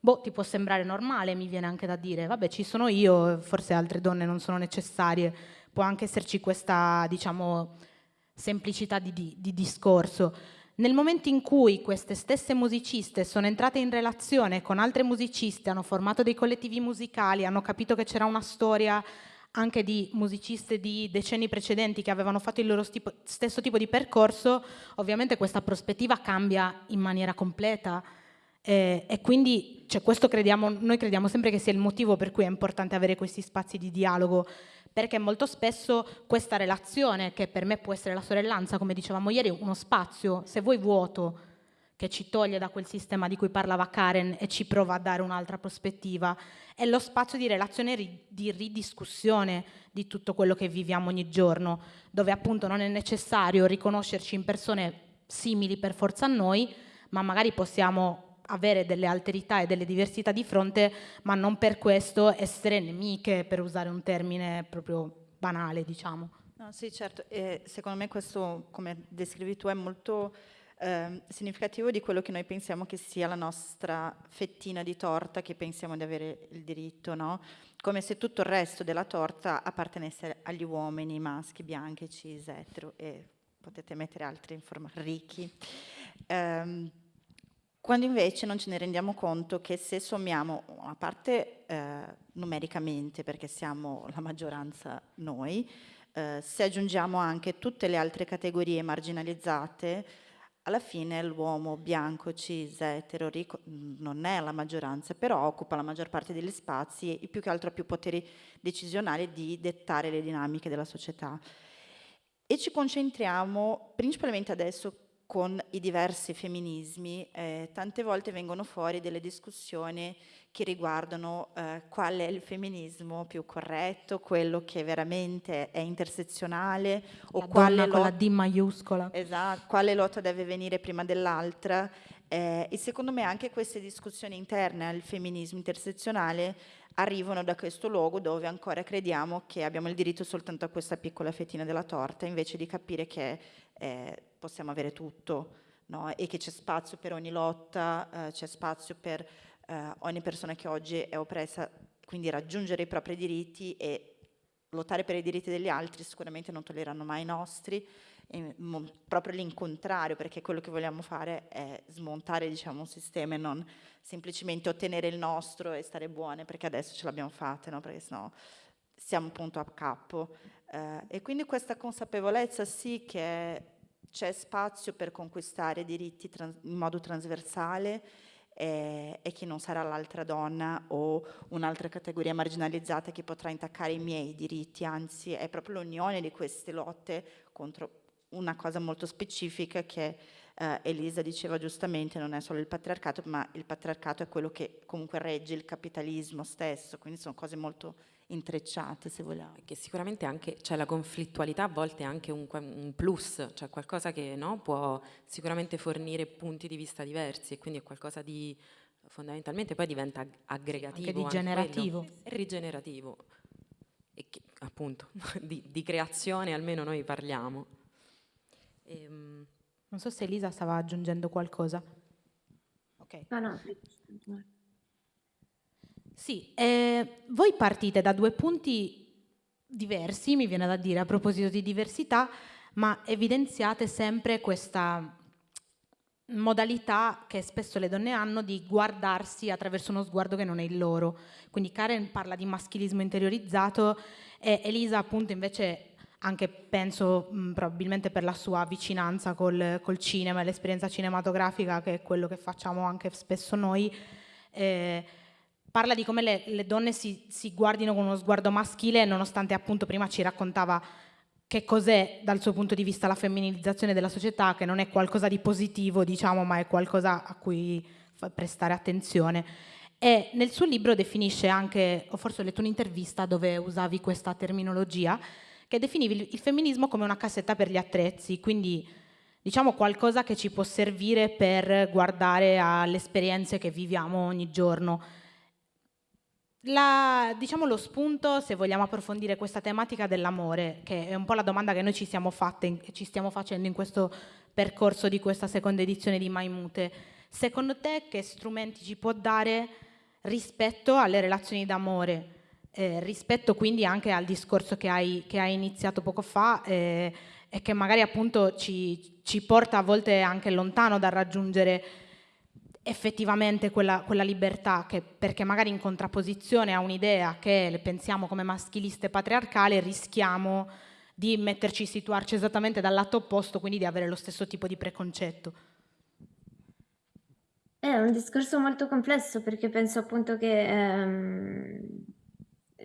boh, ti può sembrare normale, mi viene anche da dire, vabbè, ci sono io, forse altre donne non sono necessarie, può anche esserci questa, diciamo, semplicità di, di, di discorso. Nel momento in cui queste stesse musiciste sono entrate in relazione con altre musiciste, hanno formato dei collettivi musicali, hanno capito che c'era una storia anche di musiciste di decenni precedenti che avevano fatto il loro stesso tipo di percorso, ovviamente questa prospettiva cambia in maniera completa Eh, e quindi cioè, questo crediamo, noi crediamo sempre che sia il motivo per cui è importante avere questi spazi di dialogo, perché molto spesso questa relazione, che per me può essere la sorellanza, come dicevamo ieri, uno spazio, se vuoi vuoto, che ci toglie da quel sistema di cui parlava Karen e ci prova a dare un'altra prospettiva, è lo spazio di relazione di ridiscussione di tutto quello che viviamo ogni giorno, dove appunto non è necessario riconoscerci in persone simili per forza a noi, ma magari possiamo avere delle alterità e delle diversità di fronte, ma non per questo essere nemiche, per usare un termine proprio banale, diciamo. No, sì, certo, e secondo me questo, come descrivi tu, è molto eh, significativo di quello che noi pensiamo che sia la nostra fettina di torta che pensiamo di avere il diritto, no? Come se tutto il resto della torta appartenesse agli uomini maschi, bianchi, cis, etero e potete mettere altri informazioni ricchi. Eh, quando invece non ce ne rendiamo conto che se sommiamo una parte eh, numericamente, perché siamo la maggioranza noi, eh, se aggiungiamo anche tutte le altre categorie marginalizzate, alla fine l'uomo bianco, cis, etero, ricco, non è la maggioranza, però occupa la maggior parte degli spazi e più che altro ha più poteri decisionali di dettare le dinamiche della società. E ci concentriamo principalmente adesso con i diversi femminismi, eh, tante volte vengono fuori delle discussioni che riguardano eh, qual è il femminismo più corretto, quello che veramente è intersezionale o quale con la D maiuscola. Esatto, quale lotta deve venire prima dell'altra. Eh, e secondo me anche queste discussioni interne al femminismo intersezionale arrivano da questo luogo dove ancora crediamo che abbiamo il diritto soltanto a questa piccola fettina della torta, invece di capire che eh, possiamo avere tutto no? e che c'è spazio per ogni lotta, eh, c'è spazio per eh, ogni persona che oggi è oppressa, quindi raggiungere i propri diritti e lottare per i diritti degli altri sicuramente non toglieranno mai i nostri, e, proprio l'incontrario, perché quello che vogliamo fare è smontare diciamo, un sistema e non semplicemente ottenere il nostro e stare buone, perché adesso ce l'abbiamo fatta, no? perché sennò siamo appunto a capo. Eh, e quindi questa consapevolezza sì che c'è spazio per conquistare diritti in modo trasversale eh, e che non sarà l'altra donna o un'altra categoria marginalizzata che potrà intaccare i miei diritti, anzi è proprio l'unione di queste lotte contro una cosa molto specifica che eh, Elisa diceva giustamente, non è solo il patriarcato, ma il patriarcato è quello che comunque regge il capitalismo stesso, quindi sono cose molto intrecciate se vogliamo. Che sicuramente anche cioè la conflittualità a volte è anche un, un plus, cioè qualcosa che no, può sicuramente fornire punti di vista diversi e quindi è qualcosa di fondamentalmente poi diventa aggregativo. Anche di generativo. È rigenerativo. E che, appunto di, di, creazione almeno noi parliamo. E, ehm, non so se Elisa stava aggiungendo qualcosa. Ok. No, no. Sì, eh, voi partite da due punti diversi, mi viene da dire, a proposito di diversità, ma evidenziate sempre questa modalità che spesso le donne hanno di guardarsi attraverso uno sguardo che non è il loro. Quindi Karen parla di maschilismo interiorizzato e Elisa appunto invece anche penso mh, probabilmente per la sua vicinanza col, col cinema e l'esperienza cinematografica che è quello che facciamo anche spesso noi, eh, parla di come le, le donne si, si, guardino con uno sguardo maschile, nonostante appunto prima ci raccontava che cos'è dal suo punto di vista la femminilizzazione della società, che non è qualcosa di positivo, diciamo, ma è qualcosa a cui prestare attenzione. E nel suo libro definisce anche, o forse ho letto un'intervista dove usavi questa terminologia, che definivi il femminismo come una cassetta per gli attrezzi, quindi diciamo qualcosa che ci può servire per guardare alle esperienze che viviamo ogni giorno la, diciamo lo spunto, se vogliamo approfondire questa tematica dell'amore, che è un po' la domanda che noi ci siamo fatte ci stiamo facendo in questo percorso di questa seconda edizione di Maimute, secondo te che strumenti ci può dare rispetto alle relazioni d'amore? Eh, rispetto quindi anche al discorso che hai, che hai iniziato poco fa eh, e che magari appunto ci, ci porta a volte anche lontano dal raggiungere effettivamente quella, quella libertà, che, perché magari in contrapposizione a un'idea che pensiamo come maschiliste e patriarcale, rischiamo di metterci, situarci esattamente dal lato opposto, quindi di avere lo stesso tipo di preconcetto. È un discorso molto complesso perché penso appunto che ehm,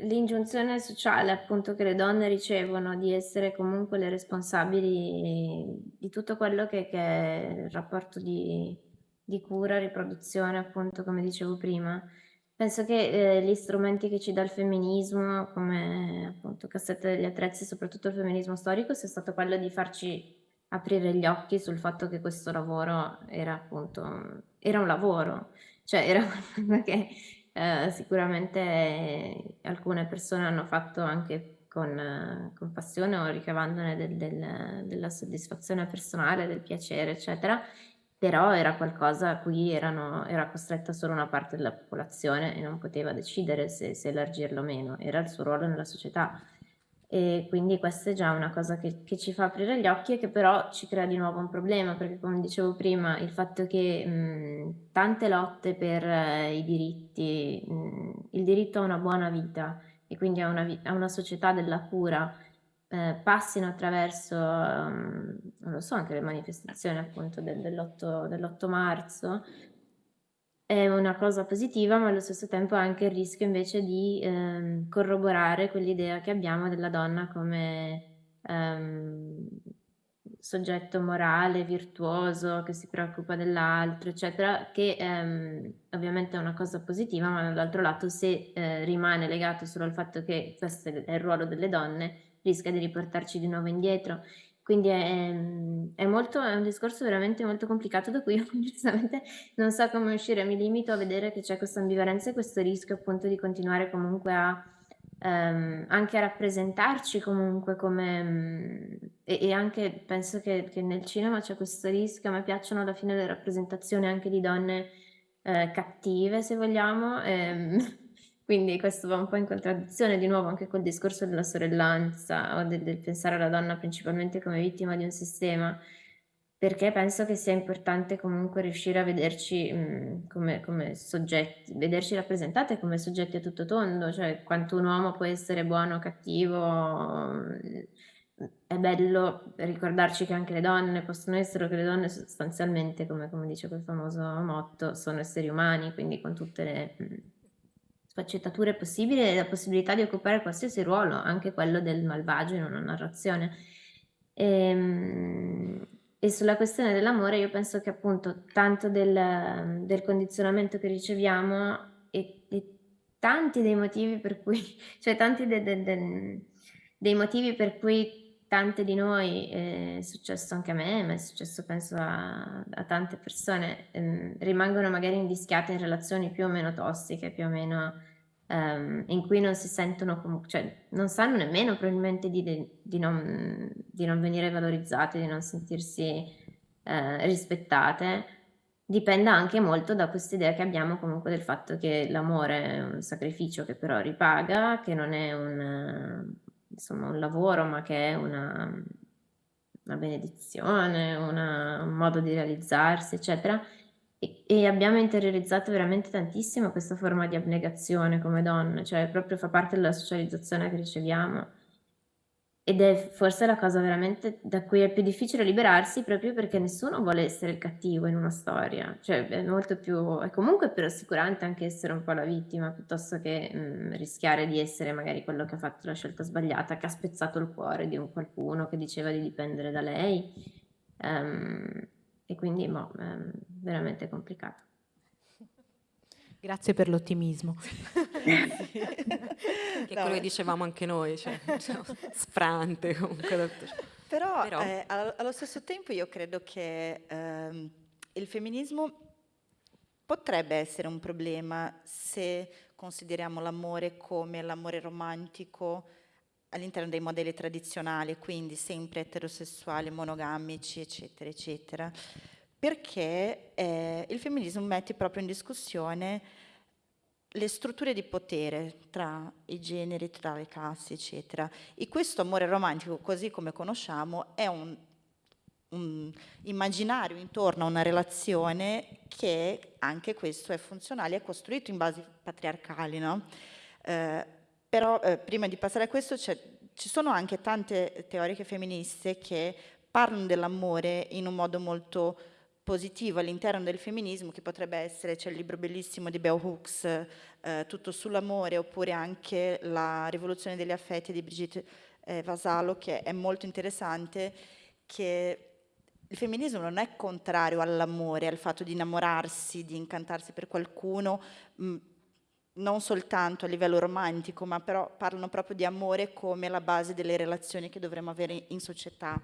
l'ingiunzione sociale appunto che le donne ricevono di essere comunque le responsabili di tutto quello che, che è il rapporto di, di, cura, riproduzione appunto come dicevo prima. Penso che eh, gli strumenti che ci dà il femminismo come appunto cassette degli attrezzi, soprattutto il femminismo storico, sia stato quello di farci aprire gli occhi sul fatto che questo lavoro era appunto era un lavoro, cioè era qualcosa che eh, sicuramente alcune persone hanno fatto anche con, con passione o ricavandone del, del, della soddisfazione personale, del piacere, eccetera, però era qualcosa a cui erano, era costretta solo una parte della popolazione e non poteva decidere se, se elargirlo o meno, era il suo ruolo nella società. E quindi questa è già una cosa che, che, ci fa aprire gli occhi e che però ci crea di nuovo un problema, perché come dicevo prima, il fatto che mh, tante lotte per eh, i diritti, mh, il diritto a una buona vita e quindi a una, a una società della cura, eh, passino attraverso, um, non lo so, anche le manifestazioni appunto del, dell'8, dell'8 marzo, è una cosa positiva, ma allo stesso tempo anche il rischio invece di ehm, corroborare quell'idea che abbiamo della donna come ehm, soggetto morale, virtuoso, che si preoccupa dell'altro, eccetera, che ehm, ovviamente è una cosa positiva, ma dall'altro lato se eh, rimane legato solo al fatto che questo è il ruolo delle donne, rischia di riportarci di nuovo indietro. Quindi è, è, molto, è un discorso veramente molto complicato da cui io giustamente non so come uscire, mi limito a vedere che c'è questa ambivalenza e questo rischio appunto di continuare comunque a ehm, anche a rappresentarci comunque come um, e, e, anche penso che, che, nel cinema c'è questo rischio, a me piacciono alla fine le rappresentazioni anche di donne eh, cattive se vogliamo. Ehm, quindi questo va un po' in contraddizione di nuovo anche col discorso della sorellanza o del, del pensare alla donna principalmente come vittima di un sistema, perché penso che sia importante comunque riuscire a vederci mh, come, come, soggetti, vederci rappresentate come soggetti a tutto tondo, cioè quanto un uomo può essere buono o cattivo. È bello ricordarci che anche le donne possono essere, che le donne sostanzialmente, come, come dice quel famoso motto, sono esseri umani, quindi con tutte le... Sfaccettature possibili e la possibilità di occupare qualsiasi ruolo, anche quello del malvagio in una narrazione. E, ehm, e sulla questione dell'amore io penso che appunto tanto del, del condizionamento che riceviamo e, e, tanti dei motivi per cui, cioè tanti de, de, de, dei motivi per cui tante di noi, eh, è successo anche a me, ma è successo penso a, a tante persone, ehm, rimangono magari invischiate in relazioni più o meno tossiche, più o meno ehm, in cui non si sentono comunque, cioè non sanno nemmeno probabilmente di, di, non, di non, venire valorizzate, di non sentirsi eh, rispettate, dipenda anche molto da questa idea che abbiamo comunque del fatto che l'amore è un sacrificio che però ripaga, che non è un insomma, un lavoro, ma che è una, una benedizione, una, un modo di realizzarsi, eccetera. E, e, abbiamo interiorizzato veramente tantissimo questa forma di abnegazione come donne, cioè proprio fa parte della socializzazione che riceviamo. Ed è forse la cosa veramente da cui è più difficile liberarsi proprio perché nessuno vuole essere il cattivo in una storia, cioè è molto più, è comunque più rassicurante anche essere un po' la vittima piuttosto che mh, mm, rischiare di essere magari quello che ha fatto la scelta sbagliata, che ha spezzato il cuore di un qualcuno che diceva di dipendere da lei. Um, e quindi boh, è veramente complicato. Grazie per l'ottimismo. che è quello che dicevamo anche noi, cioè, diciamo, sfrante comunque. Però, Però. Eh, allo stesso tempo io credo che ehm, il femminismo potrebbe essere un problema se consideriamo l'amore come l'amore romantico all'interno dei modelli tradizionali, quindi sempre eterosessuali, monogamici, eccetera, eccetera perché eh, il femminismo mette proprio in discussione le strutture di potere tra i generi, tra le classi, eccetera. E questo amore romantico, così come conosciamo, è un, un immaginario intorno a una relazione che anche questo è funzionale, è costruito in basi patriarcali. No? Eh, però eh, prima di passare a questo ci sono anche tante teoriche femministe che parlano dell'amore in un modo molto positivo all'interno del femminismo che potrebbe essere, c'è il libro bellissimo di Bell Hooks, eh, Tutto sull'amore, oppure anche La rivoluzione degli affetti di Brigitte eh, Vasalo, che è molto interessante, che il femminismo non è contrario all'amore, al fatto di innamorarsi, di incantarsi per qualcuno, mh, non soltanto a livello romantico, ma però parlano proprio di amore come la base delle relazioni che dovremmo avere in società.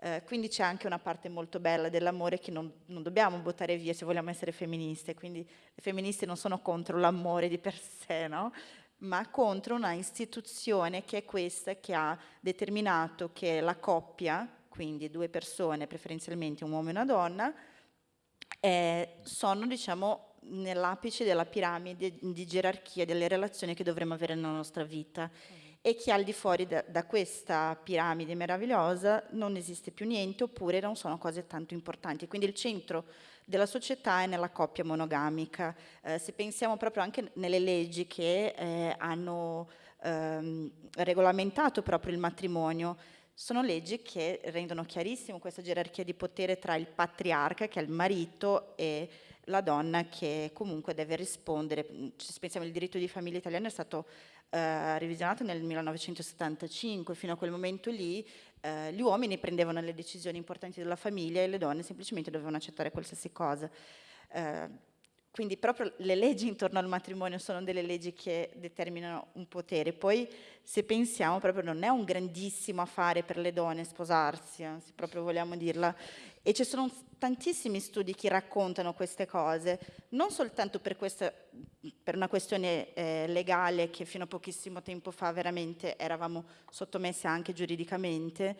Eh, quindi c'è anche una parte molto bella dell'amore che non, non, dobbiamo buttare via se vogliamo essere femministe. Quindi le femministe non sono contro l'amore di per sé, no? ma contro una istituzione che è questa che ha determinato che la coppia, quindi due persone, preferenzialmente un uomo e una donna, eh, sono diciamo, nell'apice della piramide di gerarchia delle relazioni che dovremmo avere nella nostra vita e che al di fuori da, da, questa piramide meravigliosa non esiste più niente oppure non sono cose tanto importanti. Quindi il centro della società è nella coppia monogamica. Eh, se pensiamo proprio anche nelle leggi che eh, hanno ehm, regolamentato proprio il matrimonio, sono leggi che rendono chiarissimo questa gerarchia di potere tra il patriarca, che è il marito, e la donna che comunque deve rispondere. Se pensiamo al diritto di famiglia italiano è stato eh, revisionato nel 1975, fino a quel momento lì eh, gli uomini prendevano le decisioni importanti della famiglia e le donne semplicemente dovevano accettare qualsiasi cosa. Eh, quindi proprio le leggi intorno al matrimonio sono delle leggi che determinano un potere. Poi se pensiamo proprio non è un grandissimo affare per le donne sposarsi, eh, se proprio vogliamo dirla. E ci sono tantissimi studi che raccontano queste cose, non soltanto per, questa, per una questione eh, legale che fino a pochissimo tempo fa veramente eravamo sottomesse anche giuridicamente,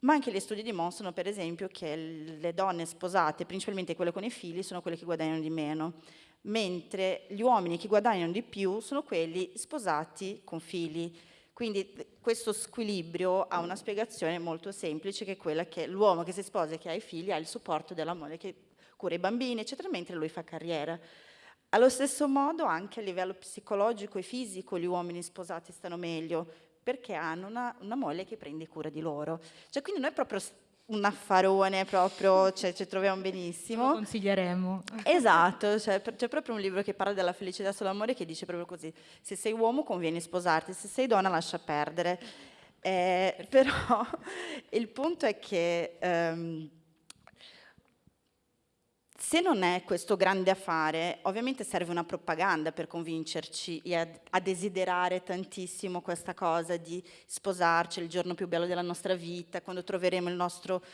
ma anche gli studi dimostrano per esempio che le donne sposate, principalmente quelle con i figli, sono quelle che guadagnano di meno, mentre gli uomini che guadagnano di più sono quelli sposati con figli. Quindi questo squilibrio ha una spiegazione molto semplice, che è quella che l'uomo che si sposa e che ha i figli ha il supporto della moglie che cura i bambini, eccetera, mentre lui fa carriera. Allo stesso modo, anche a livello psicologico e fisico, gli uomini sposati stanno meglio, perché hanno una, una moglie che prende cura di loro. Cioè, quindi noi proprio un affarone proprio, cioè, ci troviamo benissimo. Lo consiglieremo. Esatto, cioè, c'è proprio un libro che parla della felicità sull'amore che dice proprio così, se sei uomo conviene sposarti, se sei donna lascia perdere. Eh, però il punto è che... Um, se non è questo grande affare, ovviamente serve una propaganda per convincerci a, desiderare tantissimo questa cosa di sposarci il giorno più bello della nostra vita, quando troveremo il nostro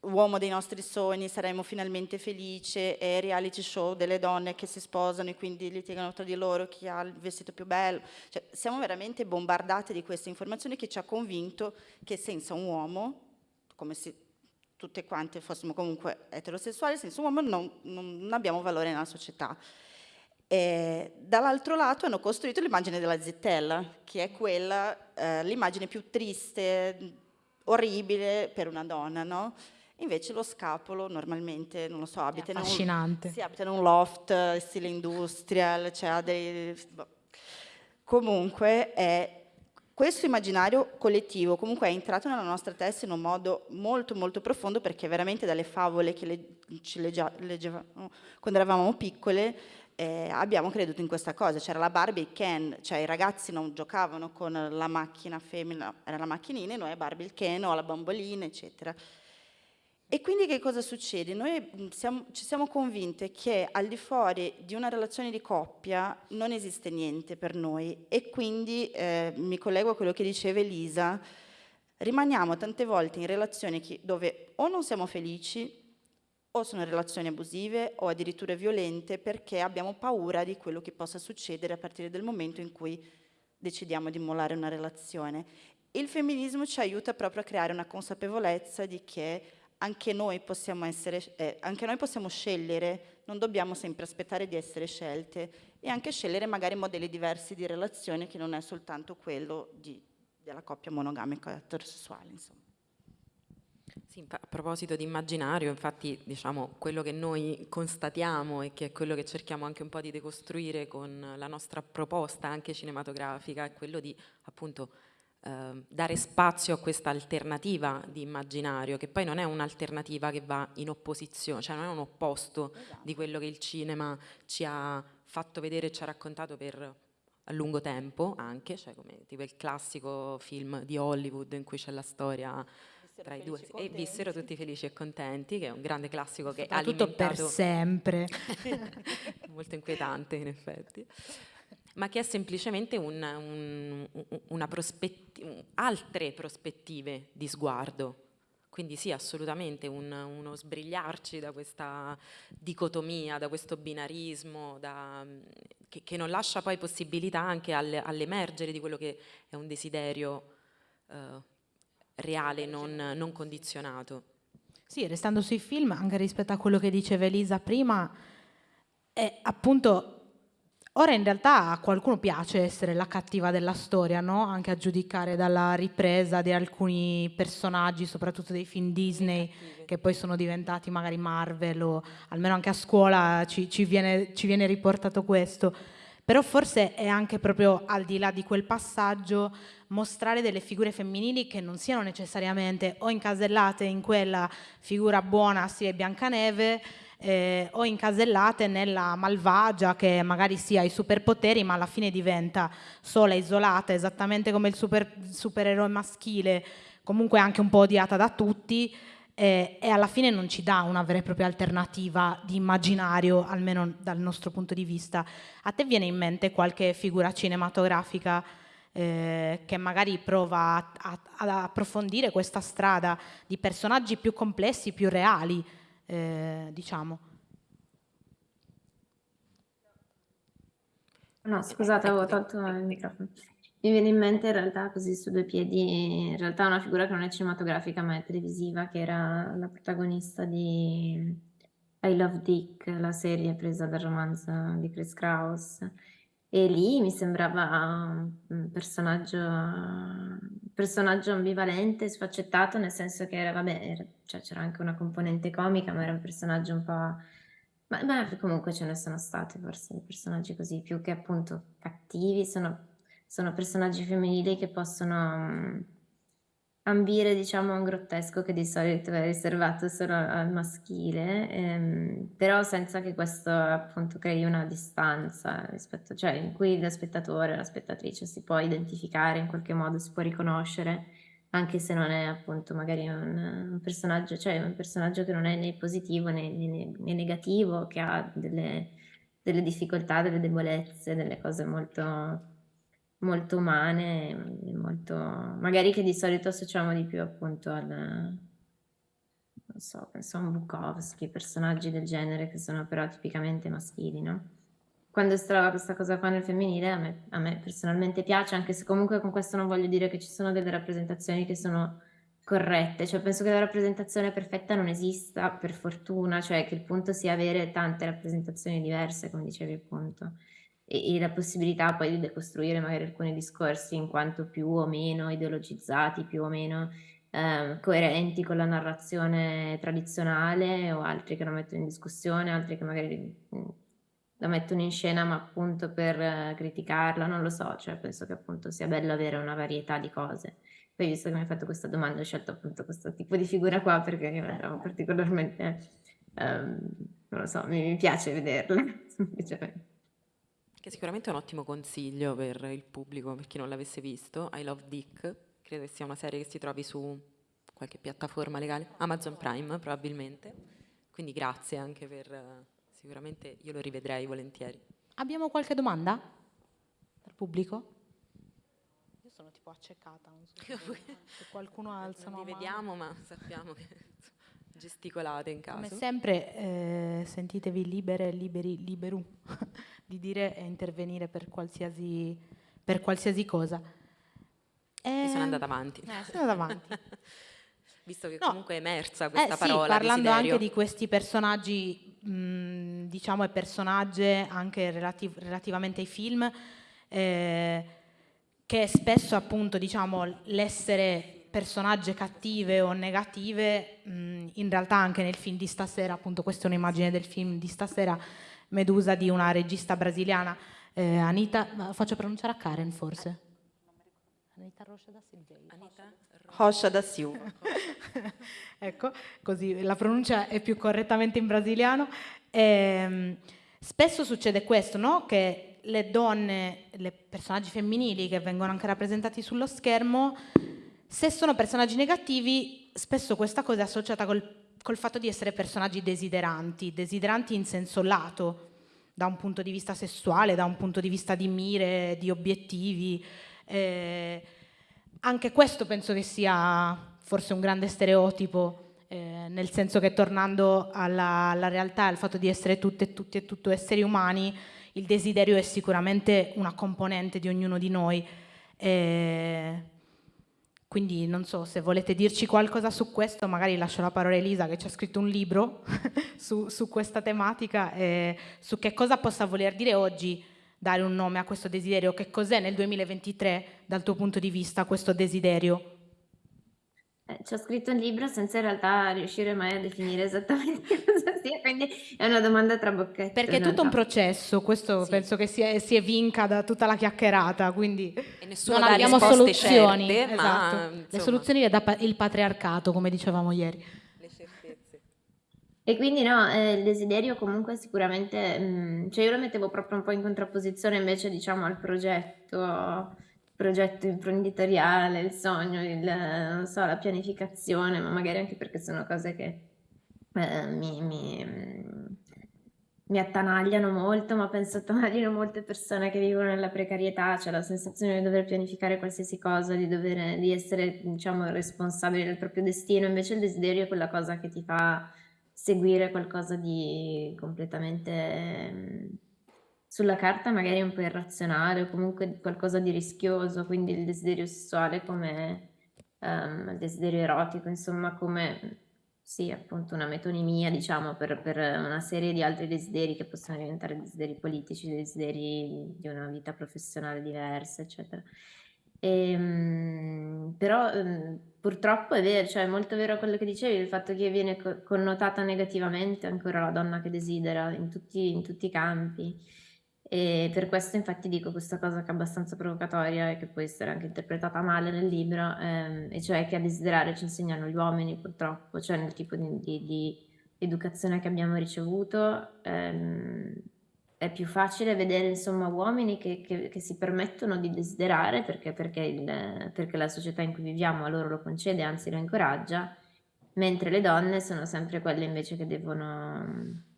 uomo dei nostri sogni, saremo finalmente felici, e reality show delle donne che si sposano e quindi litigano tra di loro chi ha il vestito più bello. Cioè, siamo veramente bombardate di queste informazioni che ci ha convinto che senza un uomo, come si tutte quante fossimo comunque eterosessuali, senza uomo non, non abbiamo valore nella società. dall'altro lato hanno costruito l'immagine della zitella, che è quella, eh, l'immagine più triste, orribile per una donna, no? Invece lo scapolo normalmente, non lo so, abita, in un, sì, abita in un loft, stile industrial, cioè ha dei... Boh. Comunque è questo immaginario collettivo comunque è entrato nella nostra testa in un modo molto molto profondo perché veramente dalle favole che le, ci leggevamo quando eravamo piccole eh, abbiamo creduto in questa cosa, c'era la Barbie e Ken, cioè i ragazzi non giocavano con la macchina femmina, era la macchinina e noi Barbie il Ken o la bambolina eccetera. E quindi che cosa succede? Noi siamo, ci siamo convinte che al di fuori di una relazione di coppia non esiste niente per noi e quindi eh, mi collego a quello che diceva Elisa, rimaniamo tante volte in relazioni che, dove o non siamo felici o sono relazioni abusive o addirittura violente perché abbiamo paura di quello che possa succedere a partire dal momento in cui decidiamo di mollare una relazione. Il femminismo ci aiuta proprio a creare una consapevolezza di che anche noi possiamo, essere, eh, anche noi possiamo scegliere, non dobbiamo sempre aspettare di essere scelte e anche scegliere magari modelli diversi di relazione che non è soltanto quello di, della coppia monogamica eterosessuale. Insomma. Sì, a proposito di immaginario, infatti diciamo, quello che noi constatiamo e che è quello che cerchiamo anche un po' di decostruire con la nostra proposta anche cinematografica è quello di appunto eh, dare spazio a questa alternativa di immaginario, che poi non è un'alternativa che va in opposizione, cioè non è un opposto esatto. di quello che il cinema ci ha fatto vedere e ci ha raccontato per a lungo tempo anche, cioè come tipo il classico film di Hollywood in cui c'è la storia tra i due e vissero tutti felici e contenti, che è un grande classico che ha alimentato per sempre. molto inquietante in effetti ma che è semplicemente un, un, una prospetti altre prospettive di sguardo. Quindi sì, assolutamente un, uno sbrigliarci da questa dicotomia, da questo binarismo, da, che, che, non lascia poi possibilità anche al, all'emergere di quello che è un desiderio eh, reale, non, non condizionato. Sì, restando sui film, anche rispetto a quello che diceva Elisa prima, è appunto Ora in realtà a qualcuno piace essere la cattiva della storia, no? anche a giudicare dalla ripresa di alcuni personaggi, soprattutto dei film Disney, che poi sono diventati magari Marvel o almeno anche a scuola ci, ci, viene, ci viene riportato questo. Però forse è anche proprio al di là di quel passaggio mostrare delle figure femminili che non siano necessariamente o incasellate in quella figura buona, sì, Biancaneve, eh, o incasellate nella malvagia che magari si ha i superpoteri ma alla fine diventa sola, isolata, esattamente come il super, supereroe maschile, comunque anche un po' odiata da tutti eh, e alla fine non ci dà una vera e propria alternativa di immaginario, almeno dal nostro punto di vista. A te viene in mente qualche figura cinematografica eh, che magari prova ad approfondire questa strada di personaggi più complessi, più reali? Eh, diciamo. No, scusate, avevo tolto il microfono. Mi viene in mente in realtà così su due piedi, in realtà una figura che non è cinematografica ma è televisiva, che era la protagonista di I Love Dick, la serie presa dal romanzo di Chris Kraus. E lì mi sembrava un personaggio, personaggio ambivalente, sfaccettato, nel senso che era, vabbè, cioè c'era anche una componente comica, ma era un personaggio un po'... Ma, ma comunque ce ne sono stati forse personaggi così, più che appunto cattivi, sono, sono personaggi femminili che possono ambire diciamo un grottesco che di solito è riservato solo al maschile, ehm, però senza che questo appunto crei una distanza rispetto, cioè in cui lo spettatore, la spettatrice si può identificare in qualche modo, si può riconoscere, anche se non è appunto magari un, un personaggio, cioè un personaggio che non è né positivo né, né, né negativo, che ha delle, delle difficoltà, delle debolezze, delle cose molto molto umane, molto, magari che di solito associamo di più appunto al, non so, penso a Bukowski, personaggi del genere che sono però tipicamente maschili, no? Quando si trova questa cosa qua nel femminile a me, a me personalmente piace, anche se comunque con questo non voglio dire che ci sono delle rappresentazioni che sono corrette, cioè penso che la rappresentazione perfetta non esista per fortuna, cioè che il punto sia avere tante rappresentazioni diverse, come dicevi appunto e, e, la possibilità poi di decostruire magari alcuni discorsi in quanto più o meno ideologizzati, più o meno eh, coerenti con la narrazione tradizionale o altri che lo mettono in discussione, altri che magari mh, la mettono in scena ma appunto per eh, criticarla, non lo so, cioè penso che appunto sia bello avere una varietà di cose. Poi visto che mi hai fatto questa domanda ho scelto appunto questo tipo di figura qua perché io ero particolarmente, um, non lo so, mi, mi piace vederla, semplicemente. Che sicuramente è un ottimo consiglio per il pubblico, per chi non l'avesse visto. I Love Dick, credo che sia una serie che si trovi su qualche piattaforma legale, Amazon Prime probabilmente. Quindi grazie anche per, sicuramente io lo rivedrei volentieri. Abbiamo qualche domanda dal pubblico? Io sono tipo accecata, non so se qualcuno alza non vi vediamo, ma sappiamo che gesticolate in caso. Come sempre eh, sentitevi libere, liberi, liberu. di dire e intervenire per qualsiasi, per qualsiasi cosa. E sono andata avanti. Eh, sono andata avanti. Visto che no. comunque è emersa questa eh, parola. Sì, parlando desiderio. anche di questi personaggi, mh, diciamo, e personaggi anche relativ- relativamente ai film, eh, che spesso appunto, diciamo, l'essere personaggi cattive o negative, mh, in realtà anche nel film di stasera, appunto questa è un'immagine del film di stasera, Medusa di una regista brasiliana, eh, Anita, faccio pronunciare a Karen forse? Anita Rocha da Silveira. Anita Rocha da Silva. ecco, così la pronuncia è più correttamente in brasiliano. Ehm, spesso succede questo, no? Che le donne, i personaggi femminili che vengono anche rappresentati sullo schermo, se sono personaggi negativi, spesso questa cosa è associata col, col fatto di essere personaggi desideranti, desideranti in senso lato, da un punto di vista sessuale, da un punto di vista di mire, di obiettivi. Eh, anche questo penso che sia forse un grande stereotipo, eh, nel senso che tornando alla, alla realtà, al fatto di essere tutte e tutti e tutto esseri umani, il desiderio è sicuramente una componente di ognuno di noi. Eh, quindi non so se volete dirci qualcosa su questo, magari lascio la parola a Elisa che ci ha scritto un libro su, su, questa tematica, e su che cosa possa voler dire oggi dare un nome a questo desiderio, che cos'è nel 2023 dal tuo punto di vista questo desiderio? Eh, ci ho scritto un libro senza in realtà riuscire mai a definire esattamente cosa sia, quindi è una domanda tra boccette. Perché è tutto un processo, questo sì. penso che si, è, si evinca da tutta la chiacchierata, quindi e non abbiamo soluzioni. Certe, esatto. ma, le soluzioni le dà il patriarcato, come dicevamo ieri. E quindi no, eh, il desiderio comunque sicuramente, mh, mm, cioè io lo mettevo proprio un po' in contrapposizione invece diciamo al progetto, progetto imprenditoriale, il sogno, il, so, la pianificazione, ma magari anche perché sono cose che eh, mi, mi, mm, mi attanagliano molto, ma penso attanagliano molte persone che vivono nella precarietà, cioè la sensazione di dover pianificare qualsiasi cosa, di, dover, di essere diciamo responsabile del proprio destino, invece il desiderio è quella cosa che ti fa seguire qualcosa di completamente mm, sulla carta magari un po' irrazionale o comunque qualcosa di rischioso, quindi il desiderio sessuale come um, il desiderio erotico, insomma come sì, appunto una metonimia, diciamo, per, per, una serie di altri desideri che possono diventare desideri politici, desideri di una vita professionale diversa, eccetera. E, ehm, però ehm, purtroppo è vero, cioè è molto vero quello che dicevi, il fatto che viene co- connotata negativamente ancora la donna che desidera in tutti, in tutti i campi. E per questo infatti dico questa cosa che è abbastanza provocatoria e che può essere anche interpretata male nel libro, ehm, e cioè che a desiderare ci insegnano gli uomini purtroppo, cioè nel tipo di, di, di educazione che abbiamo ricevuto. Ehm, è più facile vedere insomma uomini che, che, che si permettono di desiderare perché, perché, il, perché, la società in cui viviamo a loro lo concede, anzi lo incoraggia, mentre le donne sono sempre quelle invece che devono...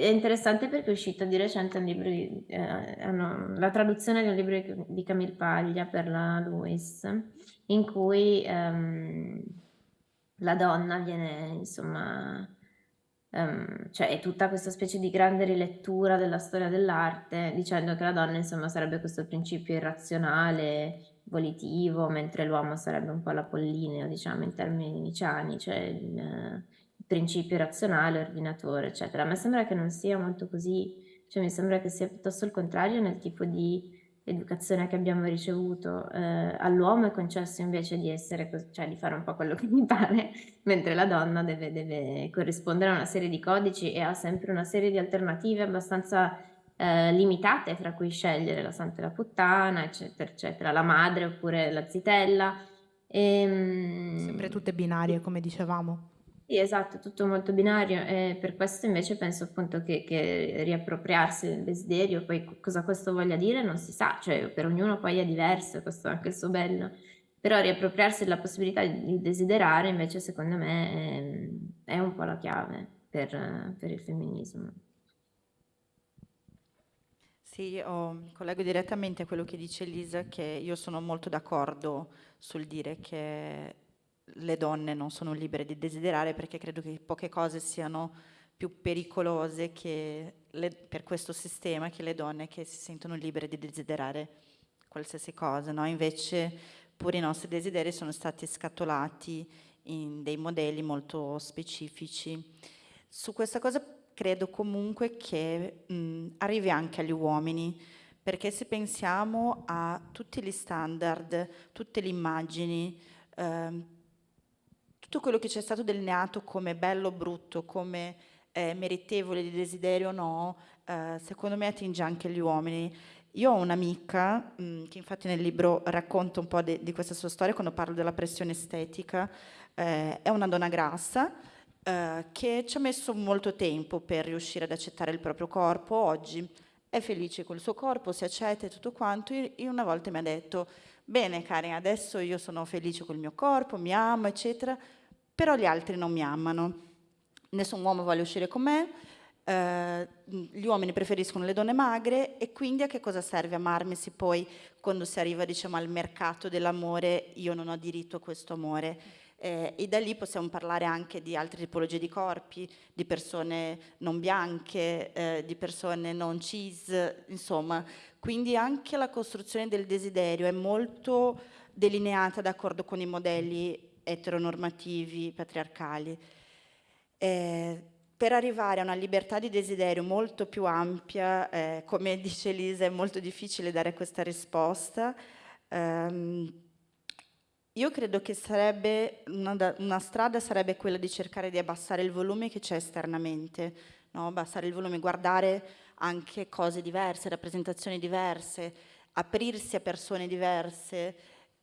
È interessante perché è uscito di recente un libro, di, eh, hanno, la traduzione di un libro di Camille Paglia per la Lewis, in cui ehm, la donna viene insomma Um, cioè è tutta questa specie di grande rilettura della storia dell'arte, dicendo che la donna insomma sarebbe questo principio irrazionale, volitivo, mentre l'uomo sarebbe un po' l'apollineo, diciamo, in termini niciani, cioè il principio irrazionale, ordinatore, eccetera. A me sembra che non sia molto così, cioè mi sembra che sia piuttosto il contrario nel tipo di educazione che abbiamo ricevuto, eh, all'uomo è concesso invece di essere, cioè di fare un po' quello che mi pare, mentre la donna deve, deve corrispondere a una serie di codici e ha sempre una serie di alternative abbastanza eh, limitate fra cui scegliere la santa e la puttana, eccetera, eccetera, la madre oppure la zitella. E, ehm, sempre tutte binarie, come dicevamo. Sì, esatto, tutto molto binario e per questo invece penso appunto che, che riappropriarsi del desiderio, poi cosa questo voglia dire non si sa, cioè per ognuno poi è diverso, questo è anche il suo bello, però riappropriarsi della possibilità di desiderare invece secondo me è, è un po' la chiave per, per il femminismo. Sì, oh, mi collego direttamente a quello che dice Elisa, che io sono molto d'accordo sul dire che le donne non sono libere di desiderare perché credo che poche cose siano più pericolose le, per questo sistema che le donne che si sentono libere di desiderare qualsiasi cosa. No? Invece pure i nostri desideri sono stati scatolati in dei modelli molto specifici. Su questa cosa credo comunque che mh, arrivi anche agli uomini, perché se pensiamo a tutti gli standard, tutte le immagini, eh, tutto quello che c'è stato delineato come bello o brutto, come eh, meritevole di desiderio o no, eh, secondo me attinge anche gli uomini. Io ho un'amica mm, che infatti nel libro racconta un po' de, di questa sua storia quando parlo della pressione estetica, eh, è una donna grassa eh, che ci ha messo molto tempo per riuscire ad accettare il proprio corpo, oggi è felice col suo corpo, si accetta e tutto quanto, e una volta mi ha detto, bene Karen, adesso io sono felice col mio corpo, mi amo, eccetera, però gli altri non mi amano. Nessun uomo vuole uscire con me, eh, gli uomini preferiscono le donne magre e quindi a che cosa serve amarmi se poi quando si arriva diciamo, al mercato dell'amore io non ho diritto a questo amore. Eh, e da lì possiamo parlare anche di altre tipologie di corpi, di persone non bianche, eh, di persone non cis, insomma. Quindi anche la costruzione del desiderio è molto delineata d'accordo con i modelli eteronormativi patriarcali. Eh, per arrivare a una libertà di desiderio molto più ampia, eh, come dice Elisa, è molto difficile dare questa risposta. Um, io credo che sarebbe una, una, strada sarebbe quella di cercare di abbassare il volume che c'è esternamente, no? abbassare il volume, guardare anche cose diverse, rappresentazioni diverse, aprirsi a persone diverse,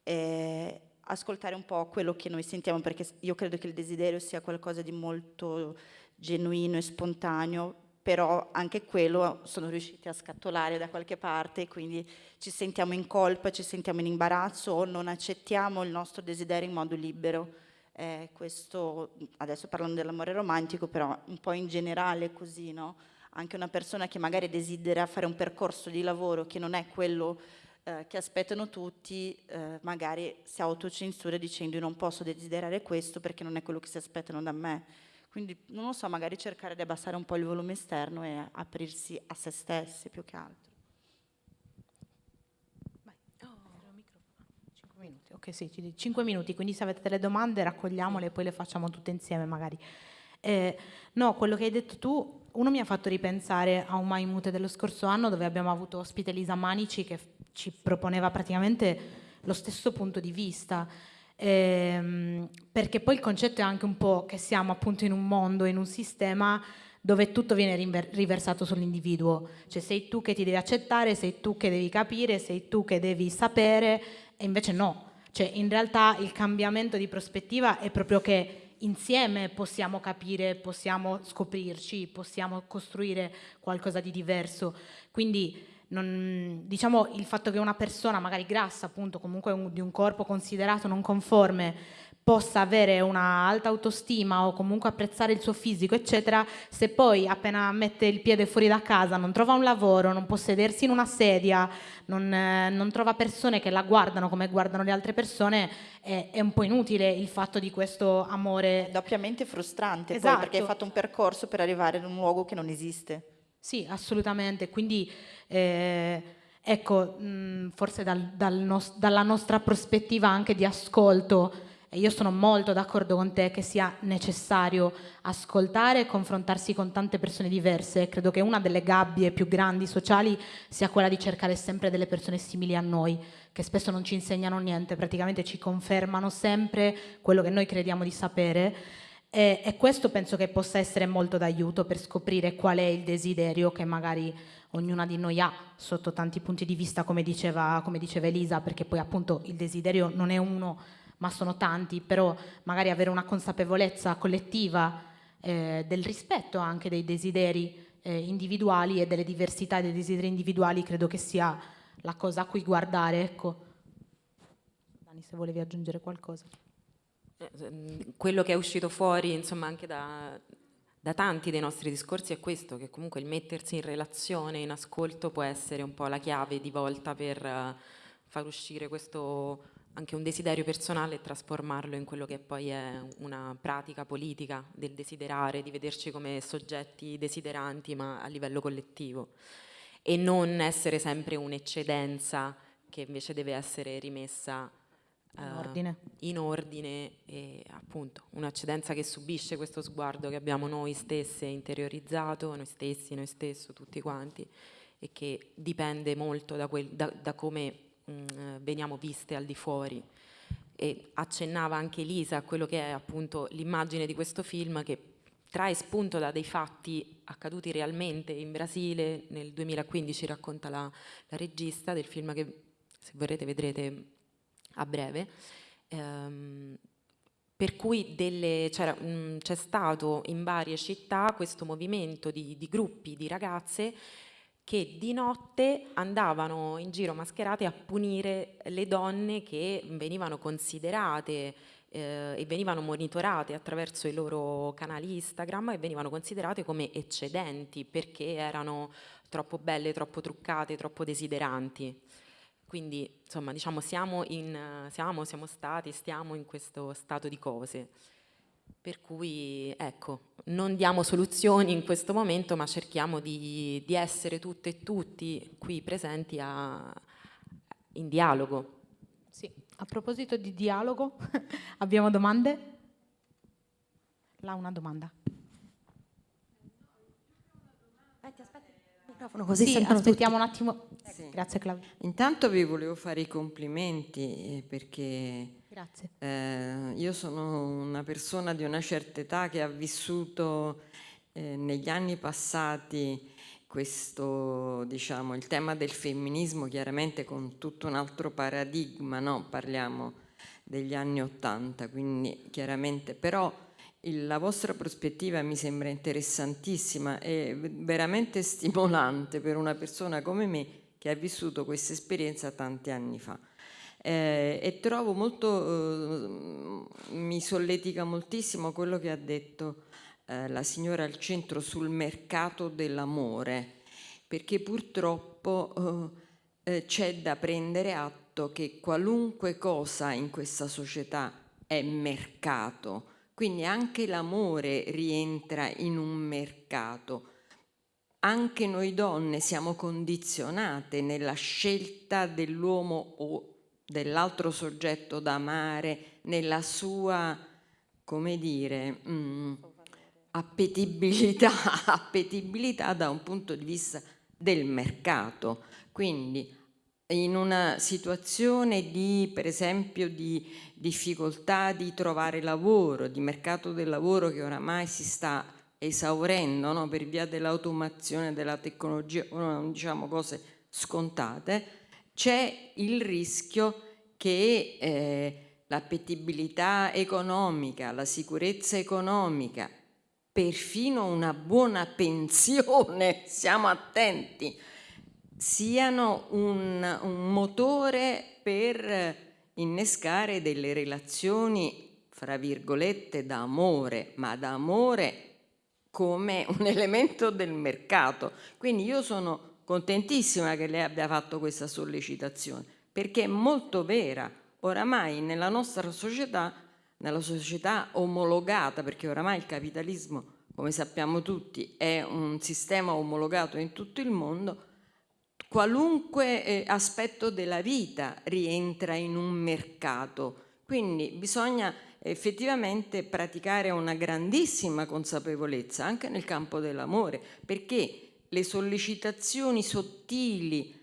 eh, ascoltare un po' quello che noi sentiamo, perché io credo che il desiderio sia qualcosa di molto genuino e spontaneo, però anche quello sono riusciti a scattolare da qualche parte, quindi ci sentiamo in colpa, ci sentiamo in imbarazzo o non accettiamo il nostro desiderio in modo libero. Eh, questo, adesso parlando dell'amore romantico, però un po' in generale così, no? Anche una persona che magari desidera fare un percorso di lavoro che non è quello eh, che aspettano tutti, eh, magari si autocensura dicendo io non posso desiderare questo perché non è quello che si aspettano da me quindi, non lo so, magari cercare di abbassare un po' il volume esterno e aprirsi a se stessi più che altro. minuti. Ok, sì, 5 minuti, quindi se avete delle domande raccogliamole e poi le facciamo tutte insieme magari. Eh, no, quello che hai detto tu, uno mi ha fatto ripensare a un Mai Mute dello scorso anno dove abbiamo avuto ospite Lisa Manici che ci proponeva praticamente lo stesso punto di vista ehm, perché poi il concetto è anche un po' che siamo appunto in un mondo, in un sistema dove tutto viene riversato sull'individuo, cioè sei tu che ti devi accettare, sei tu che devi capire, sei tu che devi sapere e invece no, cioè in realtà il cambiamento di prospettiva è proprio che insieme possiamo capire, possiamo scoprirci, possiamo costruire qualcosa di diverso, quindi non, diciamo il fatto che una persona magari grassa, appunto comunque un, di un corpo considerato non conforme, possa avere una alta autostima o comunque apprezzare il suo fisico, eccetera, se poi appena mette il piede fuori da casa non trova un lavoro, non può sedersi in una sedia, non, eh, non trova persone che la guardano come guardano le altre persone, è, è, un po' inutile il fatto di questo amore. Doppiamente frustrante, esatto. poi, perché hai fatto un percorso per arrivare in un luogo che non esiste. Sì, assolutamente. Quindi, eh, ecco, mh, forse dal, dal nos- dalla nostra prospettiva anche di ascolto, e io sono molto d'accordo con te che sia necessario ascoltare e confrontarsi con tante persone diverse. Credo che una delle gabbie più grandi sociali sia quella di cercare sempre delle persone simili a noi, che spesso non ci insegnano niente, praticamente ci confermano sempre quello che noi crediamo di sapere e, e, questo penso che possa essere molto d'aiuto per scoprire qual è il desiderio che magari ognuna di noi ha sotto tanti punti di vista, come diceva, come diceva Elisa, perché poi appunto il desiderio non è uno, ma sono tanti, però magari avere una consapevolezza collettiva eh, del rispetto anche dei desideri eh, individuali e delle diversità dei desideri individuali credo che sia la cosa a cui guardare. Ecco. Dani, se volevi aggiungere qualcosa. Eh, quello che è uscito fuori insomma anche da, da tanti dei nostri discorsi è questo, che comunque il mettersi in relazione, in ascolto può essere un po' la chiave di volta per uh, far uscire questo anche un desiderio personale e trasformarlo in quello che poi è una pratica politica del desiderare, di vederci come soggetti desideranti ma a livello collettivo. E non essere sempre un'eccedenza che invece deve essere rimessa in ordine. Uh, in ordine e appunto un'accedenza che subisce questo sguardo che abbiamo noi stesse interiorizzato, noi stessi, noi stesso, tutti quanti, e che dipende molto da, quel, da, da come mh, mm, veniamo viste al di fuori. E accennava anche Lisa a quello che è appunto l'immagine di questo film che trae spunto da dei fatti accaduti realmente in Brasile nel 2015, racconta la, la regista del film che se vorrete vedrete a breve. Ehm, per cui c'è stato in varie città questo movimento di, di gruppi di ragazze che di notte andavano in giro mascherate a punire le donne che venivano considerate eh, e venivano monitorate attraverso i loro canali Instagram e venivano considerate come eccedenti perché erano troppo belle, troppo truccate, troppo desideranti. Quindi insomma diciamo siamo, in, siamo, siamo stati, stiamo in questo stato di cose. Per cui ecco, non diamo soluzioni in questo momento ma cerchiamo di, di essere tutte e tutti qui presenti a, in dialogo. Sì, a proposito di dialogo, abbiamo domande? Là una domanda. Aspetti, aspetti il microfono così sì, aspettiamo tutti. un attimo. Sì. Grazie Claudia. Intanto vi volevo fare i complimenti eh, perché eh, io sono una persona di una certa età che ha vissuto eh, negli anni passati questo, diciamo, il tema del femminismo chiaramente con tutto un altro paradigma, no? parliamo degli anni Ottanta, quindi chiaramente, però la vostra prospettiva mi sembra interessantissima e veramente stimolante per una persona come me che ha vissuto questa esperienza tanti anni fa. Eh, e trovo molto, eh, mi solletica moltissimo quello che ha detto eh, la signora al centro sul mercato dell'amore, perché purtroppo eh, eh, c'è da prendere atto che qualunque cosa in questa società è mercato, quindi anche l'amore rientra in un mercato. Anche noi donne siamo condizionate nella scelta dell'uomo o dell'altro soggetto da amare, nella sua, come dire, mh, mm, appetibilità, appetibilità da un punto di vista del mercato. Quindi in una situazione di, per esempio, di difficoltà di trovare lavoro, di mercato del lavoro che oramai si sta esaurendo no? per via dell'automazione, della tecnologia, diciamo cose scontate, c'è il rischio che eh, l'appetibilità economica, la sicurezza economica, perfino una buona pensione, siamo attenti, siano un, un motore per innescare delle relazioni, fra virgolette, d'amore, ma d'amore come un elemento del mercato. Quindi io sono contentissima che lei abbia fatto questa sollecitazione, perché è molto vera. Oramai nella nostra società nella società omologata, perché oramai il capitalismo, come sappiamo tutti, è un sistema omologato in tutto il mondo, qualunque eh, aspetto della vita rientra in un mercato. Quindi bisogna effettivamente praticare una grandissima consapevolezza anche nel campo dell'amore, perché le sollecitazioni sottili,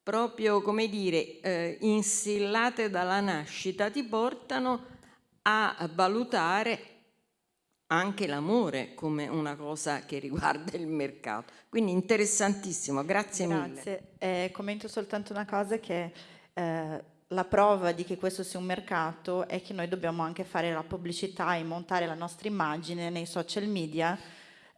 proprio come dire, eh, instillate dalla nascita, ti portano a valutare anche l'amore come una cosa che riguarda il mercato. Quindi interessantissimo, grazie, grazie. mille. Eh, commento soltanto una cosa che eh, la prova di che questo sia un mercato è che noi dobbiamo anche fare la pubblicità e montare la nostra immagine nei social media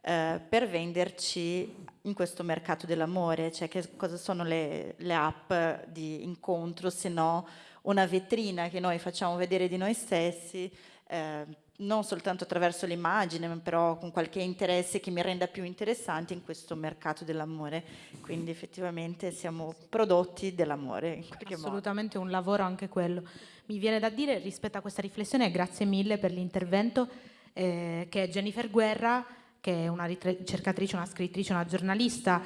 eh, per venderci in questo mercato dell'amore, cioè che cosa sono le, le app di incontro se no una vetrina che noi facciamo vedere di noi stessi, eh, non soltanto attraverso l'immagine, ma però con qualche interesse che mi renda più interessante in questo mercato dell'amore. Quindi effettivamente siamo prodotti dell'amore. Assolutamente modo. un lavoro anche quello. Mi viene da dire rispetto a questa riflessione, grazie mille per l'intervento, eh, che Jennifer Guerra, che è una ricercatrice, una scrittrice, una giornalista,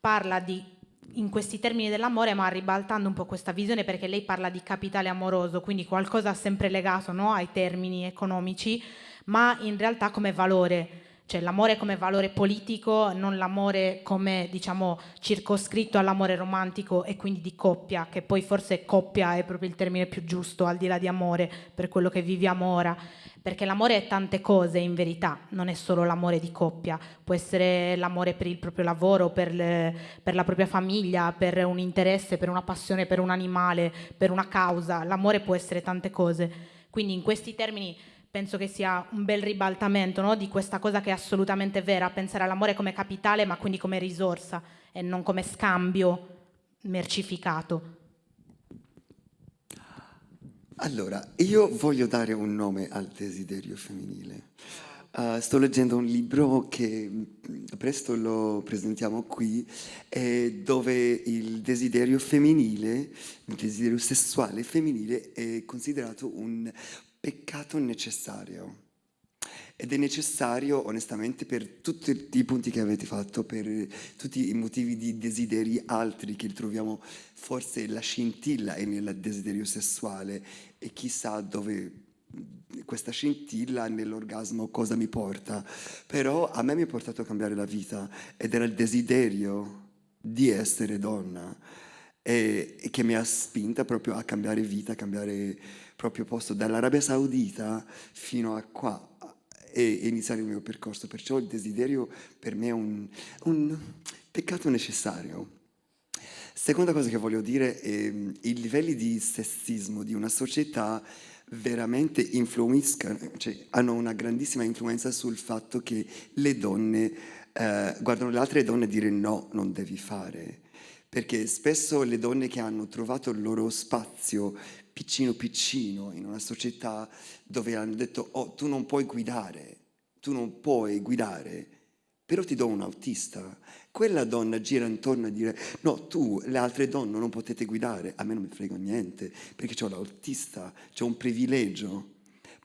parla di in questi termini dell'amore, ma ribaltando un po' questa visione perché lei parla di capitale amoroso, quindi qualcosa sempre legato no, ai termini economici, ma in realtà come valore. cioè l'amore come valore politico, non l'amore come diciamo circoscritto all'amore romantico e quindi di coppia, che poi forse coppia è proprio il termine più giusto al di là di amore per quello che viviamo ora, perché l'amore è tante cose in verità, non è solo l'amore di coppia, può essere l'amore per il proprio lavoro, per, le, per la propria famiglia, per un interesse, per una passione, per un animale, per una causa, l'amore può essere tante cose. Quindi in questi termini penso che sia un bel ribaltamento no? di questa cosa che è assolutamente vera, pensare all'amore come capitale ma quindi come risorsa e non come scambio mercificato. Allora, io voglio dare un nome al desiderio femminile. Uh, sto leggendo un libro che mm, presto lo presentiamo qui, eh, dove il desiderio femminile, il desiderio sessuale femminile è considerato un peccato necessario. Ed è necessario, onestamente, per tutti i punti che avete fatto, per tutti i motivi di desideri altri che troviamo, forse la scintilla è nel desiderio sessuale e chissà dove questa scintilla nell'orgasmo cosa mi porta. Però a me mi ha portato a cambiare la vita ed era il desiderio di essere donna e, e che mi ha spinta proprio a cambiare vita, a cambiare proprio posto dall'Arabia Saudita fino a qua e, e, iniziare il mio percorso. Perciò il desiderio per me è un, un peccato necessario. Seconda cosa che voglio dire è i livelli di sessismo di una società veramente influiscono, cioè hanno una grandissima influenza sul fatto che le donne eh, guardano le altre donne e dire no, non devi fare. Perché spesso le donne che hanno trovato il loro spazio piccino piccino in una società dove hanno detto oh tu non puoi guidare, tu non puoi guidare, però ti do un autista. Quella donna gira intorno a dire no tu, le altre donne non potete guidare, a me non mi frega niente perché ho l'autista, c'è un privilegio.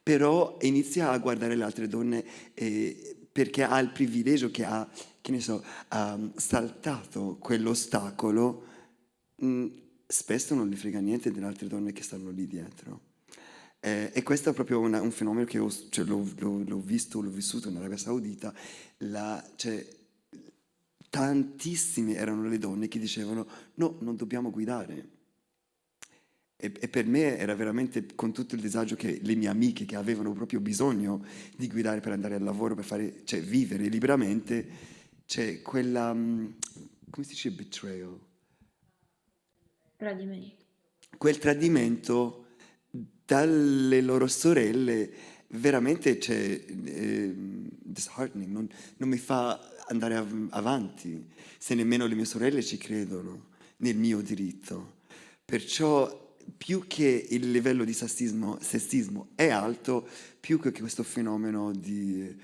Però inizia a guardare le altre donne eh, perché ha il privilegio che ha, che ne so, ha saltato quell'ostacolo mm, spesso non gli frega niente delle altre donne che stanno lì dietro. Eh, e questo è proprio una, un fenomeno che ho, cioè, l'ho, visto, l'ho vissuto in Arabia Saudita, la, cioè, tantissime erano le donne che dicevano no, non dobbiamo guidare. E, e, per me era veramente con tutto il disagio che le mie amiche che avevano proprio bisogno di guidare per andare al lavoro, per fare, cioè, vivere liberamente, c'è quella, mm, come si dice betrayal? Tradimento. Quel tradimento dalle loro sorelle veramente c'è eh, disheartening, non, non, mi fa andare av avanti se nemmeno le mie sorelle ci credono nel mio diritto. Perciò più che il livello di sessismo, sessismo è alto, più che questo fenomeno di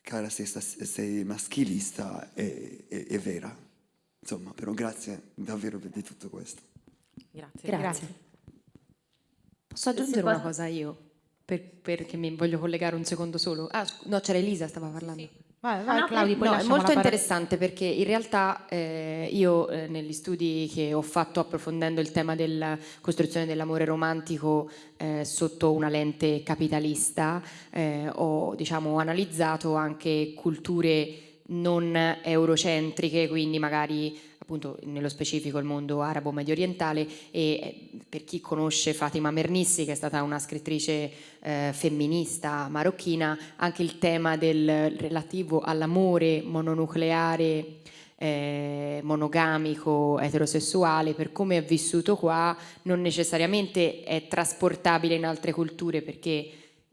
cara sei, sei maschilista è, è, è vera. Insomma, però grazie davvero di tutto questo. Grazie. Grazie. Posso aggiungere una cosa io? Per, perché mi voglio collegare un secondo solo. Ah, no, c'era Elisa, stava parlando. Sì. Vai, vai, ah, Claudia, no, è molto interessante perché in realtà eh, io eh, negli studi che ho fatto approfondendo il tema della costruzione dell'amore romantico eh, sotto una lente capitalista eh, ho diciamo, analizzato anche culture non eurocentriche, quindi magari appunto nello specifico il mondo arabo medio orientale e eh, per chi conosce Fatima Mernissi che è stata una scrittrice eh, femminista marocchina anche il tema del relativo all'amore mononucleare eh, monogamico eterosessuale per come è vissuto qua non necessariamente è trasportabile in altre culture perché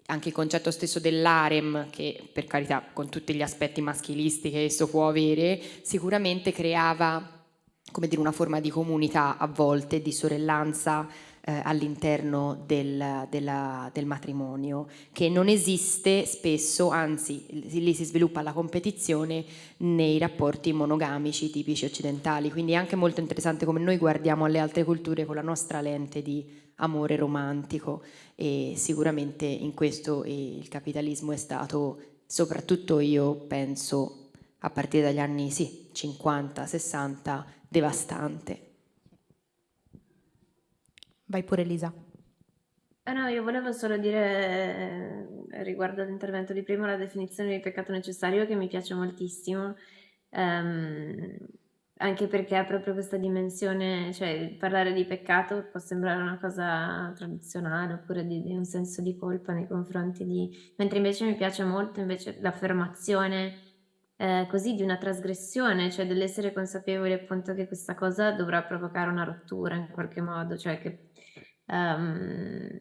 anche il concetto stesso dell'arem, che per carità con tutti gli aspetti maschilisti che esso può avere, sicuramente creava come dire, una forma di comunità a volte, di sorellanza eh, all'interno del, del, matrimonio, che non esiste spesso, anzi lì si sviluppa la competizione nei rapporti monogamici tipici occidentali, quindi è anche molto interessante come noi guardiamo alle altre culture con la nostra lente di amore romantico e sicuramente in questo il capitalismo è stato, soprattutto io penso, a partire dagli anni sì, 50, 60, devastante. Vai pure Elisa. Eh no, io volevo solo dire riguardo all'intervento di prima, la definizione di peccato necessario che mi piace moltissimo, ehm, anche perché ha proprio questa dimensione, cioè parlare di peccato può sembrare una cosa tradizionale oppure di, di un senso di colpa nei confronti di... mentre invece mi piace molto l'affermazione eh, così di una trasgressione, cioè dell'essere consapevoli appunto che questa cosa dovrà provocare una rottura in qualche modo, cioè che um,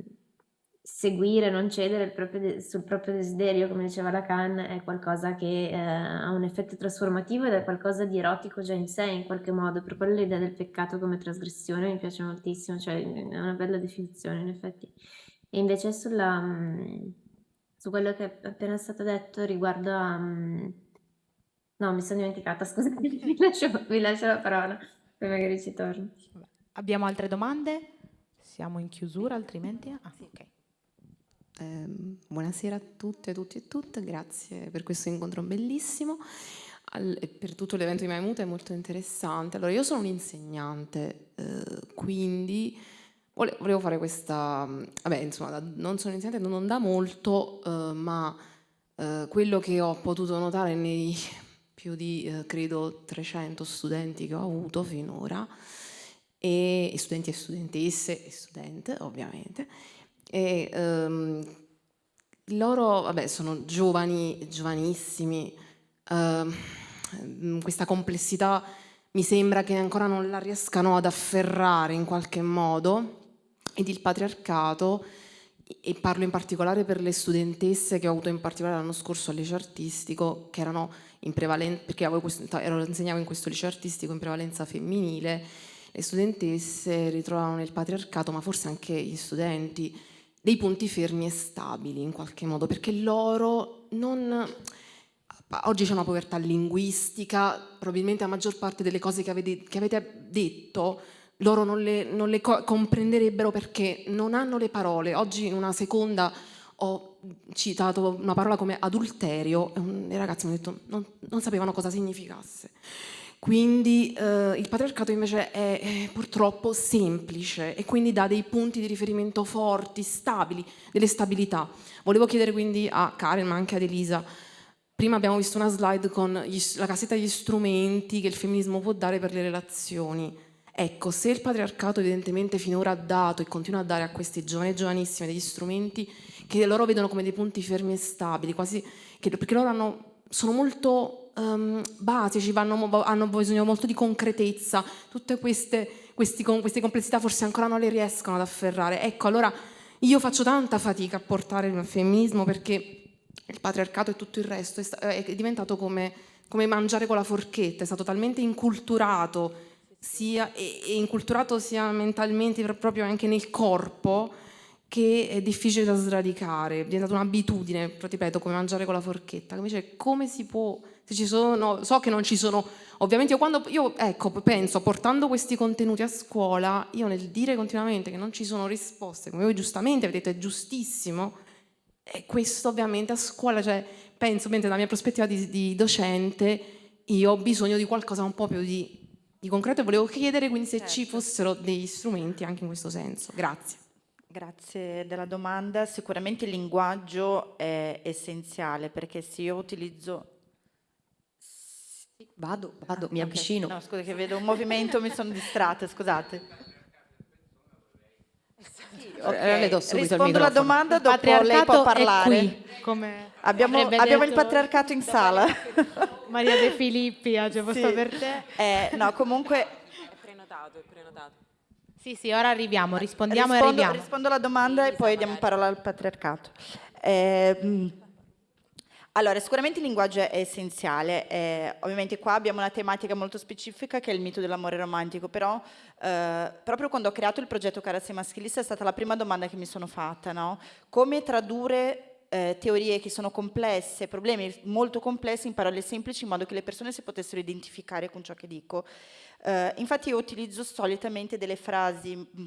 seguire, non cedere proprio sul proprio desiderio, come diceva Lacan, è qualcosa che eh, ha un effetto trasformativo ed è qualcosa di erotico già in sé in qualche modo, per quello l'idea del peccato come trasgressione mi piace moltissimo, cioè è una bella definizione in effetti. E invece sulla, mm, su quello che è appena stato detto riguardo a... Mm, no, mi sono dimenticata, scusate, vi lascio, vi lascio la parola, poi magari ci torno. Abbiamo altre domande? Siamo in chiusura altrimenti? Ah, ok. Eh, buonasera a tutte, a tutti e tutte, grazie per questo incontro bellissimo. Al, per tutto l'evento di Maimuta è molto interessante. Allora, io sono un insegnante, eh, quindi vole, volevo fare questa... Vabbè, insomma, non sono un insegnante, non da molto, eh, ma eh, quello che ho potuto notare nei più di, eh, credo, 300 studenti che ho avuto finora, e, e studenti e studentesse e studente, ovviamente, e, um, loro, vabbè, sono giovani, giovanissimi, uh, questa complessità mi sembra che ancora non la riescano ad afferrare in qualche modo ed il patriarcato, e parlo in particolare per le studentesse che ho avuto in particolare l'anno scorso al liceo artistico, che erano in prevalenza, perché ero, insegnavo in questo liceo artistico in prevalenza femminile, le studentesse ritrovavano nel patriarcato, ma forse anche gli studenti, dei punti fermi e stabili in qualche modo, perché loro non... Oggi c'è una povertà linguistica, probabilmente la maggior parte delle cose che avete, che avete detto loro non le, non le co comprenderebbero perché non hanno le parole. Oggi in una seconda ho citato una parola come adulterio e i ragazzi mi hanno detto non, non sapevano cosa significasse. Quindi eh, il patriarcato invece è, è, purtroppo semplice e quindi dà dei punti di riferimento forti, stabili, delle stabilità. Volevo chiedere quindi a Karen ma anche ad Elisa, prima abbiamo visto una slide con gli, la cassetta degli strumenti che il femminismo può dare per le relazioni. Ecco, se il patriarcato evidentemente finora ha dato e continua a dare a questi giovani e giovanissime degli strumenti che loro vedono come dei punti fermi e stabili, quasi, che, perché loro hanno, sono molto um, basici, vanno, hanno bisogno molto di concretezza, tutte queste, questi, queste complessità forse ancora non le riescono ad afferrare. Ecco, allora io faccio tanta fatica a portare il femminismo perché il patriarcato e tutto il resto è, è diventato come, come, mangiare con la forchetta, è stato talmente inculturato sia, e, e inculturato sia mentalmente proprio anche nel corpo che è difficile da sradicare, è diventata un'abitudine, ripeto, come mangiare con la forchetta. Invece come si può se ci sono, so che non ci sono, ovviamente io quando, io ecco, penso, portando questi contenuti a scuola, io nel dire continuamente che non ci sono risposte, come voi giustamente avete detto, è giustissimo, e questo ovviamente a scuola, cioè, penso, mentre dalla mia prospettiva di, di docente, io ho bisogno di qualcosa un po' più di, di concreto e volevo chiedere quindi se certo. ci fossero degli strumenti anche in questo senso. Grazie. Grazie della domanda. Sicuramente il linguaggio è essenziale perché se io utilizzo Vado, vado, mi avvicino. No, scusa che vedo un movimento, mi sono distratta, scusate. Sì, okay. Rispondo alla domanda, dopo lei può parlare. Abbiamo, abbiamo il patriarcato in sala. Maria De Filippi, oggi è posto sì. per te. Eh, no, comunque... È prenotato, è prenotato. Sì, sì, ora arriviamo, rispondiamo rispondo, e arriviamo. Rispondo alla domanda e poi diamo parola al patriarcato. Eh, allora, sicuramente il linguaggio è essenziale, eh, ovviamente qua abbiamo una tematica molto specifica che è il mito dell'amore romantico, però eh, proprio quando ho creato il progetto Carazze Maschilista è stata la prima domanda che mi sono fatta, no? Come tradurre eh, teorie che sono complesse, problemi molto complessi in parole semplici in modo che le persone si potessero identificare con ciò che dico. Eh, infatti io utilizzo solitamente delle frasi mm,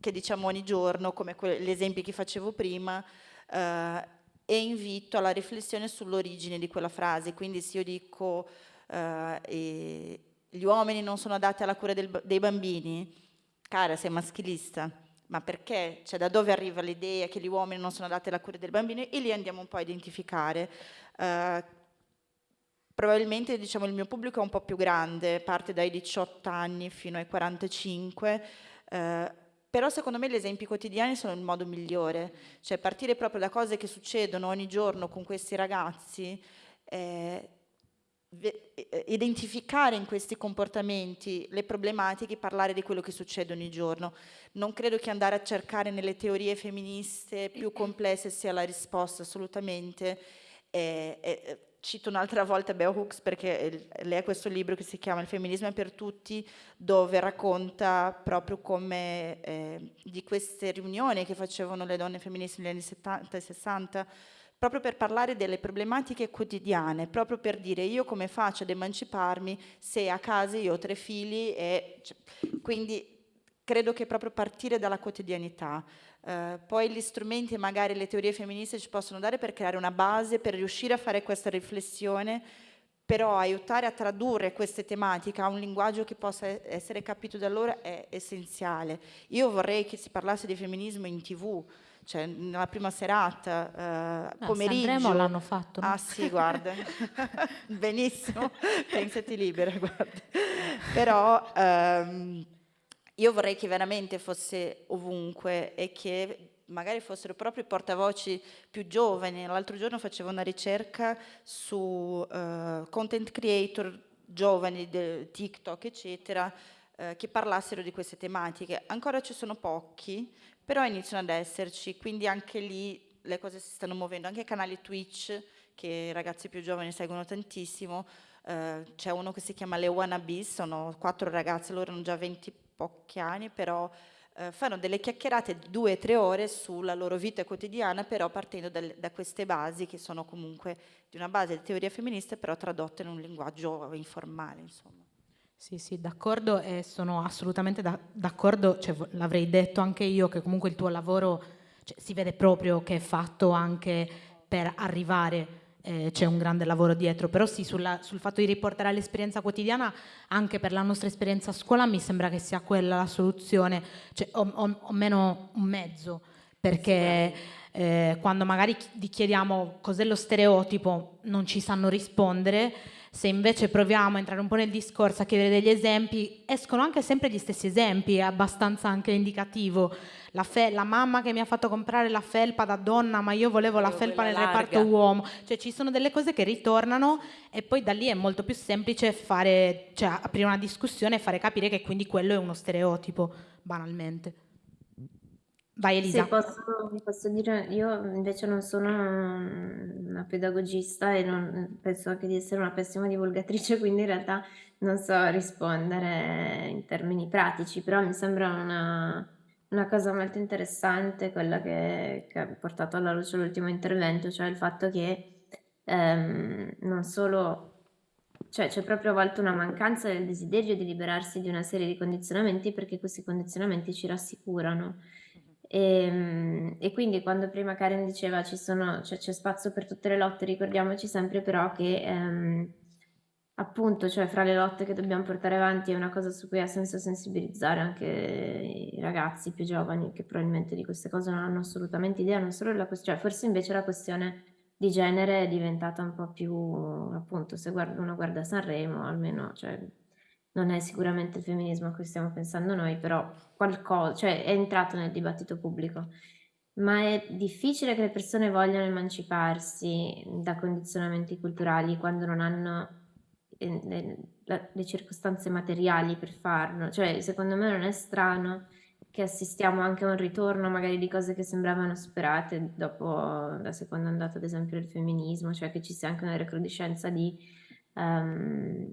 che diciamo ogni giorno, come gli esempi che facevo prima, eh, e invito alla riflessione sull'origine di quella frase. Quindi se io dico eh, gli uomini non sono adatti alla cura del, dei bambini, cara sei maschilista, ma perché? Cioè da dove arriva l'idea che gli uomini non sono adatti alla cura del bambino e lì andiamo un po' a identificare. Probabilmente diciamo, il mio pubblico è un po' più grande, parte dai 18 anni fino ai 45, uh, però secondo me gli esempi quotidiani sono il modo migliore, cioè partire proprio da cose che succedono ogni giorno con questi ragazzi, eh, eh, identificare in questi comportamenti le problematiche, parlare di quello che succede ogni giorno. Non credo che andare a cercare nelle teorie femministe più complesse sia la risposta, assolutamente. Eh, eh, cito un'altra volta Bell Hooks perché lei ha questo libro che si chiama Il femminismo è per tutti, dove racconta proprio come eh, di queste riunioni che facevano le donne femministe negli anni 70 e 60, proprio per parlare delle problematiche quotidiane, proprio per dire io come faccio ad emanciparmi se a casa io ho tre figli e cioè, quindi credo che proprio partire dalla quotidianità. Uh, poi gli strumenti e magari le teorie femministe ci possono dare per creare una base, per riuscire a fare questa riflessione, però aiutare a tradurre queste tematiche a un linguaggio che possa essere capito da loro è essenziale. Io vorrei che si parlasse di femminismo in tv, cioè nella prima serata, eh, pomeriggio. Sanremo l'hanno fatto. No? Ah sì, guarda, benissimo, pensati libera, guarda. Però ehm, io vorrei che veramente fosse ovunque e che magari fossero proprio i portavoci più giovani. L'altro giorno facevo una ricerca su uh, content creator giovani, TikTok, eccetera, uh, che parlassero di queste tematiche. Ancora ci sono pochi, però iniziano ad esserci, quindi anche lì le cose si stanno muovendo, anche canali Twitch che i ragazzi più giovani seguono tantissimo, eh, c'è uno che si chiama Le Wannabes, sono quattro ragazze, loro hanno già 20 pochi anni, però eh, fanno delle chiacchierate di due o tre ore sulla loro vita quotidiana, però partendo dal, da queste basi che sono comunque di una base di teoria femminista, però tradotte in un linguaggio informale, insomma. Sì, sì, d'accordo e sono assolutamente d'accordo, cioè, l'avrei detto anche io che comunque il tuo lavoro cioè, si vede proprio che è fatto anche per arrivare, eh, c'è un grande lavoro dietro, però sì, sulla, sul fatto di riportare all'esperienza quotidiana, anche per la nostra esperienza a scuola, mi sembra che sia quella la soluzione, cioè, o, o, o meno un mezzo, perché eh, quando magari gli chiediamo cos'è lo stereotipo, non ci sanno rispondere, se invece proviamo a entrare un po' nel discorso, a chiedere degli esempi, escono anche sempre gli stessi esempi, è abbastanza anche indicativo. La, la, mamma che mi ha fatto comprare la felpa da donna, ma io volevo la felpa nel larga. reparto uomo. Cioè ci sono delle cose che ritornano e poi da lì è molto più semplice fare, cioè, aprire una discussione e fare capire che quindi quello è uno stereotipo, banalmente. Vai Elisa. Se posso, posso dire, io invece non sono una pedagogista e non, penso anche di essere una pessima divulgatrice, quindi in realtà non so rispondere in termini pratici, però mi sembra una, una cosa molto interessante quella che, che ha portato alla luce l'ultimo intervento, cioè il fatto che ehm, non solo cioè c'è proprio a volte una mancanza del desiderio di liberarsi di una serie di condizionamenti perché questi condizionamenti ci rassicurano. E, ehm, e, quindi quando prima Karen diceva ci sono, cioè, c'è spazio per tutte le lotte, ricordiamoci sempre però che ehm, appunto, cioè fra le lotte che dobbiamo portare avanti è una cosa su cui ha senso sensibilizzare anche i ragazzi più giovani che probabilmente di queste cose non hanno assolutamente idea, non solo la questione, cioè forse invece la questione di genere è diventata un po' più, appunto, se guarda, uno guarda Sanremo, almeno, cioè, non è sicuramente il femminismo a cui stiamo pensando noi, però qualcosa, cioè è entrato nel dibattito pubblico. Ma è difficile che le persone vogliano emanciparsi da condizionamenti culturali quando non hanno eh, le, circostanze materiali per farlo. Cioè, secondo me non è strano che assistiamo anche a un ritorno magari di cose che sembravano superate dopo la seconda ondata, ad esempio, del femminismo, cioè che ci sia anche una recrudescenza di um,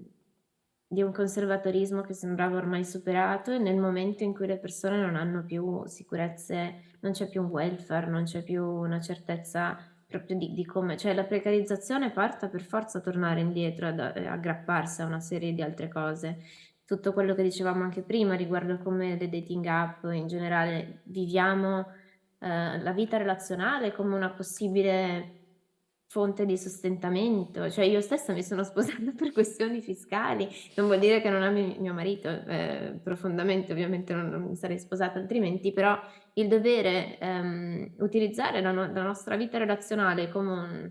di un conservatorismo che sembrava ormai superato e nel momento in cui le persone non hanno più sicurezze, non c'è più un welfare, non c'è più una certezza proprio di, di come, cioè la precarizzazione porta per forza a tornare indietro, ad aggrapparsi a una serie di altre cose. Tutto quello che dicevamo anche prima riguardo come le dating app in generale viviamo eh, la vita relazionale come una possibile fonte di sostentamento, cioè io stessa mi sono sposata per questioni fiscali, non vuol dire che non ami mio marito, eh, profondamente ovviamente non, non, mi sarei sposata altrimenti, però il dovere ehm, utilizzare la, no la, nostra vita relazionale come un,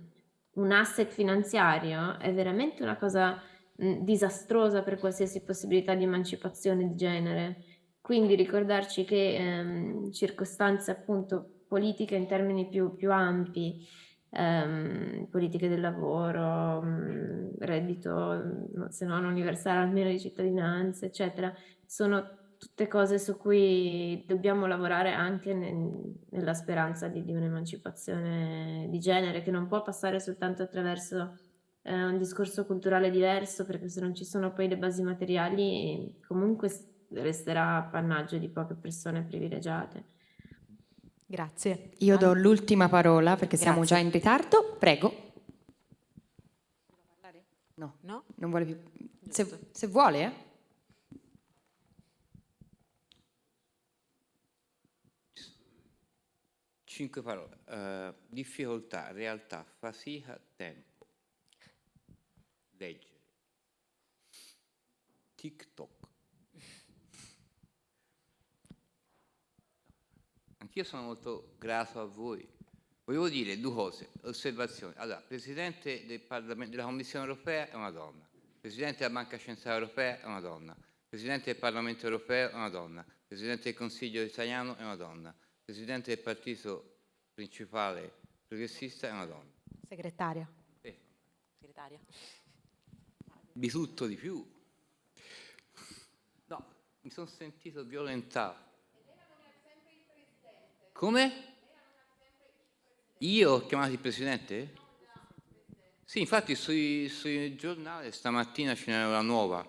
un, asset finanziario è veramente una cosa mh, disastrosa per qualsiasi possibilità di emancipazione di genere. Quindi ricordarci che ehm, circostanze appunto politiche in termini più, più ampi ehm, politiche del lavoro, mh, reddito, se non universale almeno di cittadinanza, eccetera, sono tutte cose su cui dobbiamo lavorare anche nel, nella speranza di, di un'emancipazione di genere che non può passare soltanto attraverso eh, un discorso culturale diverso perché se non ci sono poi le basi materiali comunque resterà appannaggio di poche persone privilegiate. Grazie. Io do l'ultima parola perché Grazie. siamo già in ritardo. Prego. No, no? non vuole più. Se, se vuole, eh? Cinque parole. Uh, difficoltà, realtà, fatica, tempo. Leggere. TikTok. Anch'io sono molto grato a voi. Volevo dire due cose, osservazioni. Allora, Presidente del della Commissione europea è una donna, Presidente della Banca Centrale Europea è una donna, Presidente del Parlamento Europeo è una donna, Presidente del Consiglio italiano è una donna, Presidente del partito principale progressista è una donna. Segretaria. Eh. Segretaria. Di tutto di più. No, mi sono sentito violentato come? Io ho chiamato il Presidente? Sì, infatti sui, sui giornali stamattina ce n'era una nuova.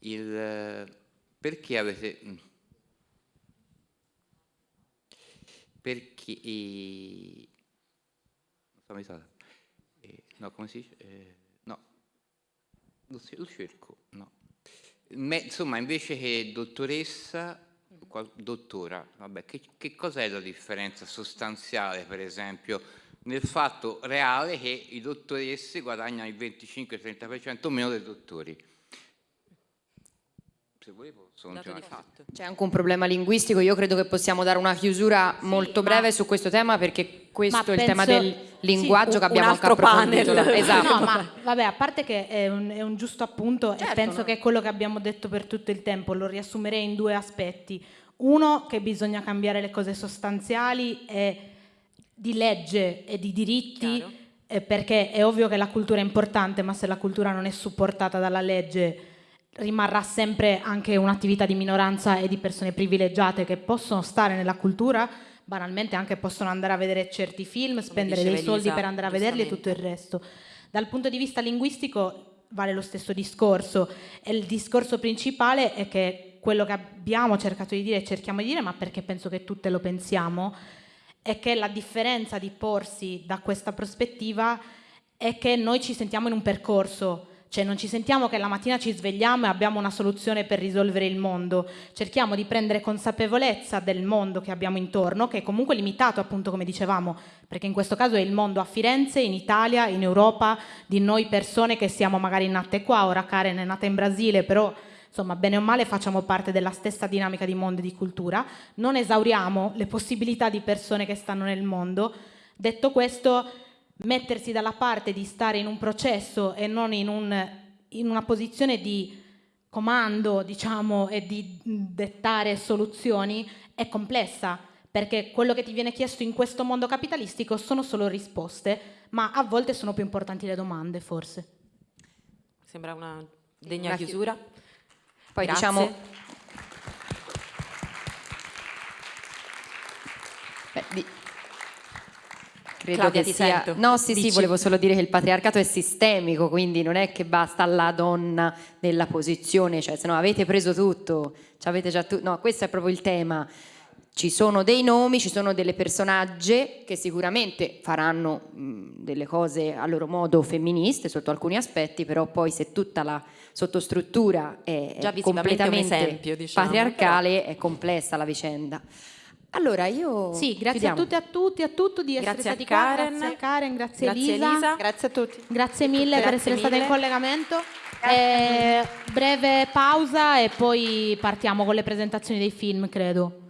Il, perché avete... Perché... Eh, no, come si dice? Eh, no, lo, lo cerco, no. Me, insomma, invece che dottoressa dottora, vabbè, che, che cos'è la differenza sostanziale, per esempio, nel fatto reale che i dottoresse guadagnano il 25-30% meno dei dottori? Se volevo c'è anche un problema linguistico, io credo che possiamo dare una chiusura sì, molto breve su questo tema perché questo è il tema del linguaggio sì, che abbiamo anche approfondito. Esatto. No, ma vabbè, a parte che è un, è un giusto appunto certo, e penso no. che è quello che abbiamo detto per tutto il tempo, lo riassumerei in due aspetti. Uno, che bisogna cambiare le cose sostanziali e di legge e di diritti, eh, perché è ovvio che la cultura è importante, ma se la cultura non è supportata dalla legge rimarrà sempre anche un'attività di minoranza e di persone privilegiate che possono stare nella cultura, banalmente anche possono andare a vedere certi film, spendere dei Elisa, soldi per andare a vederli e tutto il resto. Dal punto di vista linguistico vale lo stesso discorso e il discorso principale è che quello che abbiamo cercato di dire e cerchiamo di dire, ma perché penso che tutte lo pensiamo, è che la differenza di porsi da questa prospettiva è che noi ci sentiamo in un percorso, cioè non ci sentiamo che la mattina ci svegliamo e abbiamo una soluzione per risolvere il mondo, cerchiamo di prendere consapevolezza del mondo che abbiamo intorno, che è comunque limitato appunto come dicevamo, perché in questo caso è il mondo a Firenze, in Italia, in Europa, di noi persone che siamo magari nate qua, ora Karen è nata in Brasile, però insomma bene o male facciamo parte della stessa dinamica di mondo e di cultura, non esauriamo le possibilità di persone che stanno nel mondo. Detto questo, mettersi dalla parte di stare in un processo e non in, un, in una posizione di comando, diciamo, e di dettare soluzioni è complessa, perché quello che ti viene chiesto in questo mondo capitalistico sono solo risposte, ma a volte sono più importanti le domande, forse. Sembra una degna chiusura. Poi Grazie. diciamo... Beh, di... Credo Claudia, che sia... Sento. No, sì, Dici. sì, volevo solo dire che il patriarcato è sistemico, quindi non è che basta alla donna nella posizione, cioè se no avete preso tutto, avete già tutto... No, questo è proprio il tema. Ci sono dei nomi, ci sono delle personaggi che sicuramente faranno mh, delle cose a loro modo femministe sotto alcuni aspetti, però poi se tutta la sottostruttura è, è completamente esempio, diciamo, patriarcale, però. è complessa la vicenda. Allora io Sì, grazie chiudiamo. a tutti e a tutti a tutti di essere Grazie stati qua, Karen. grazie a Karen, grazie, Grazie Elisa. Elisa. Grazie a tutti. Grazie mille per Grazie essere state in mille. collegamento. Eh, breve pausa e poi partiamo con le presentazioni dei film, credo.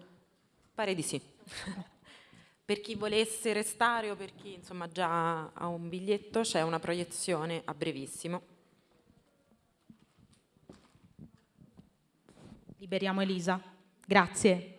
Pare di sì. per chi volesse restare o per chi insomma già ha un biglietto c'è una proiezione a brevissimo. Liberiamo Elisa. Grazie.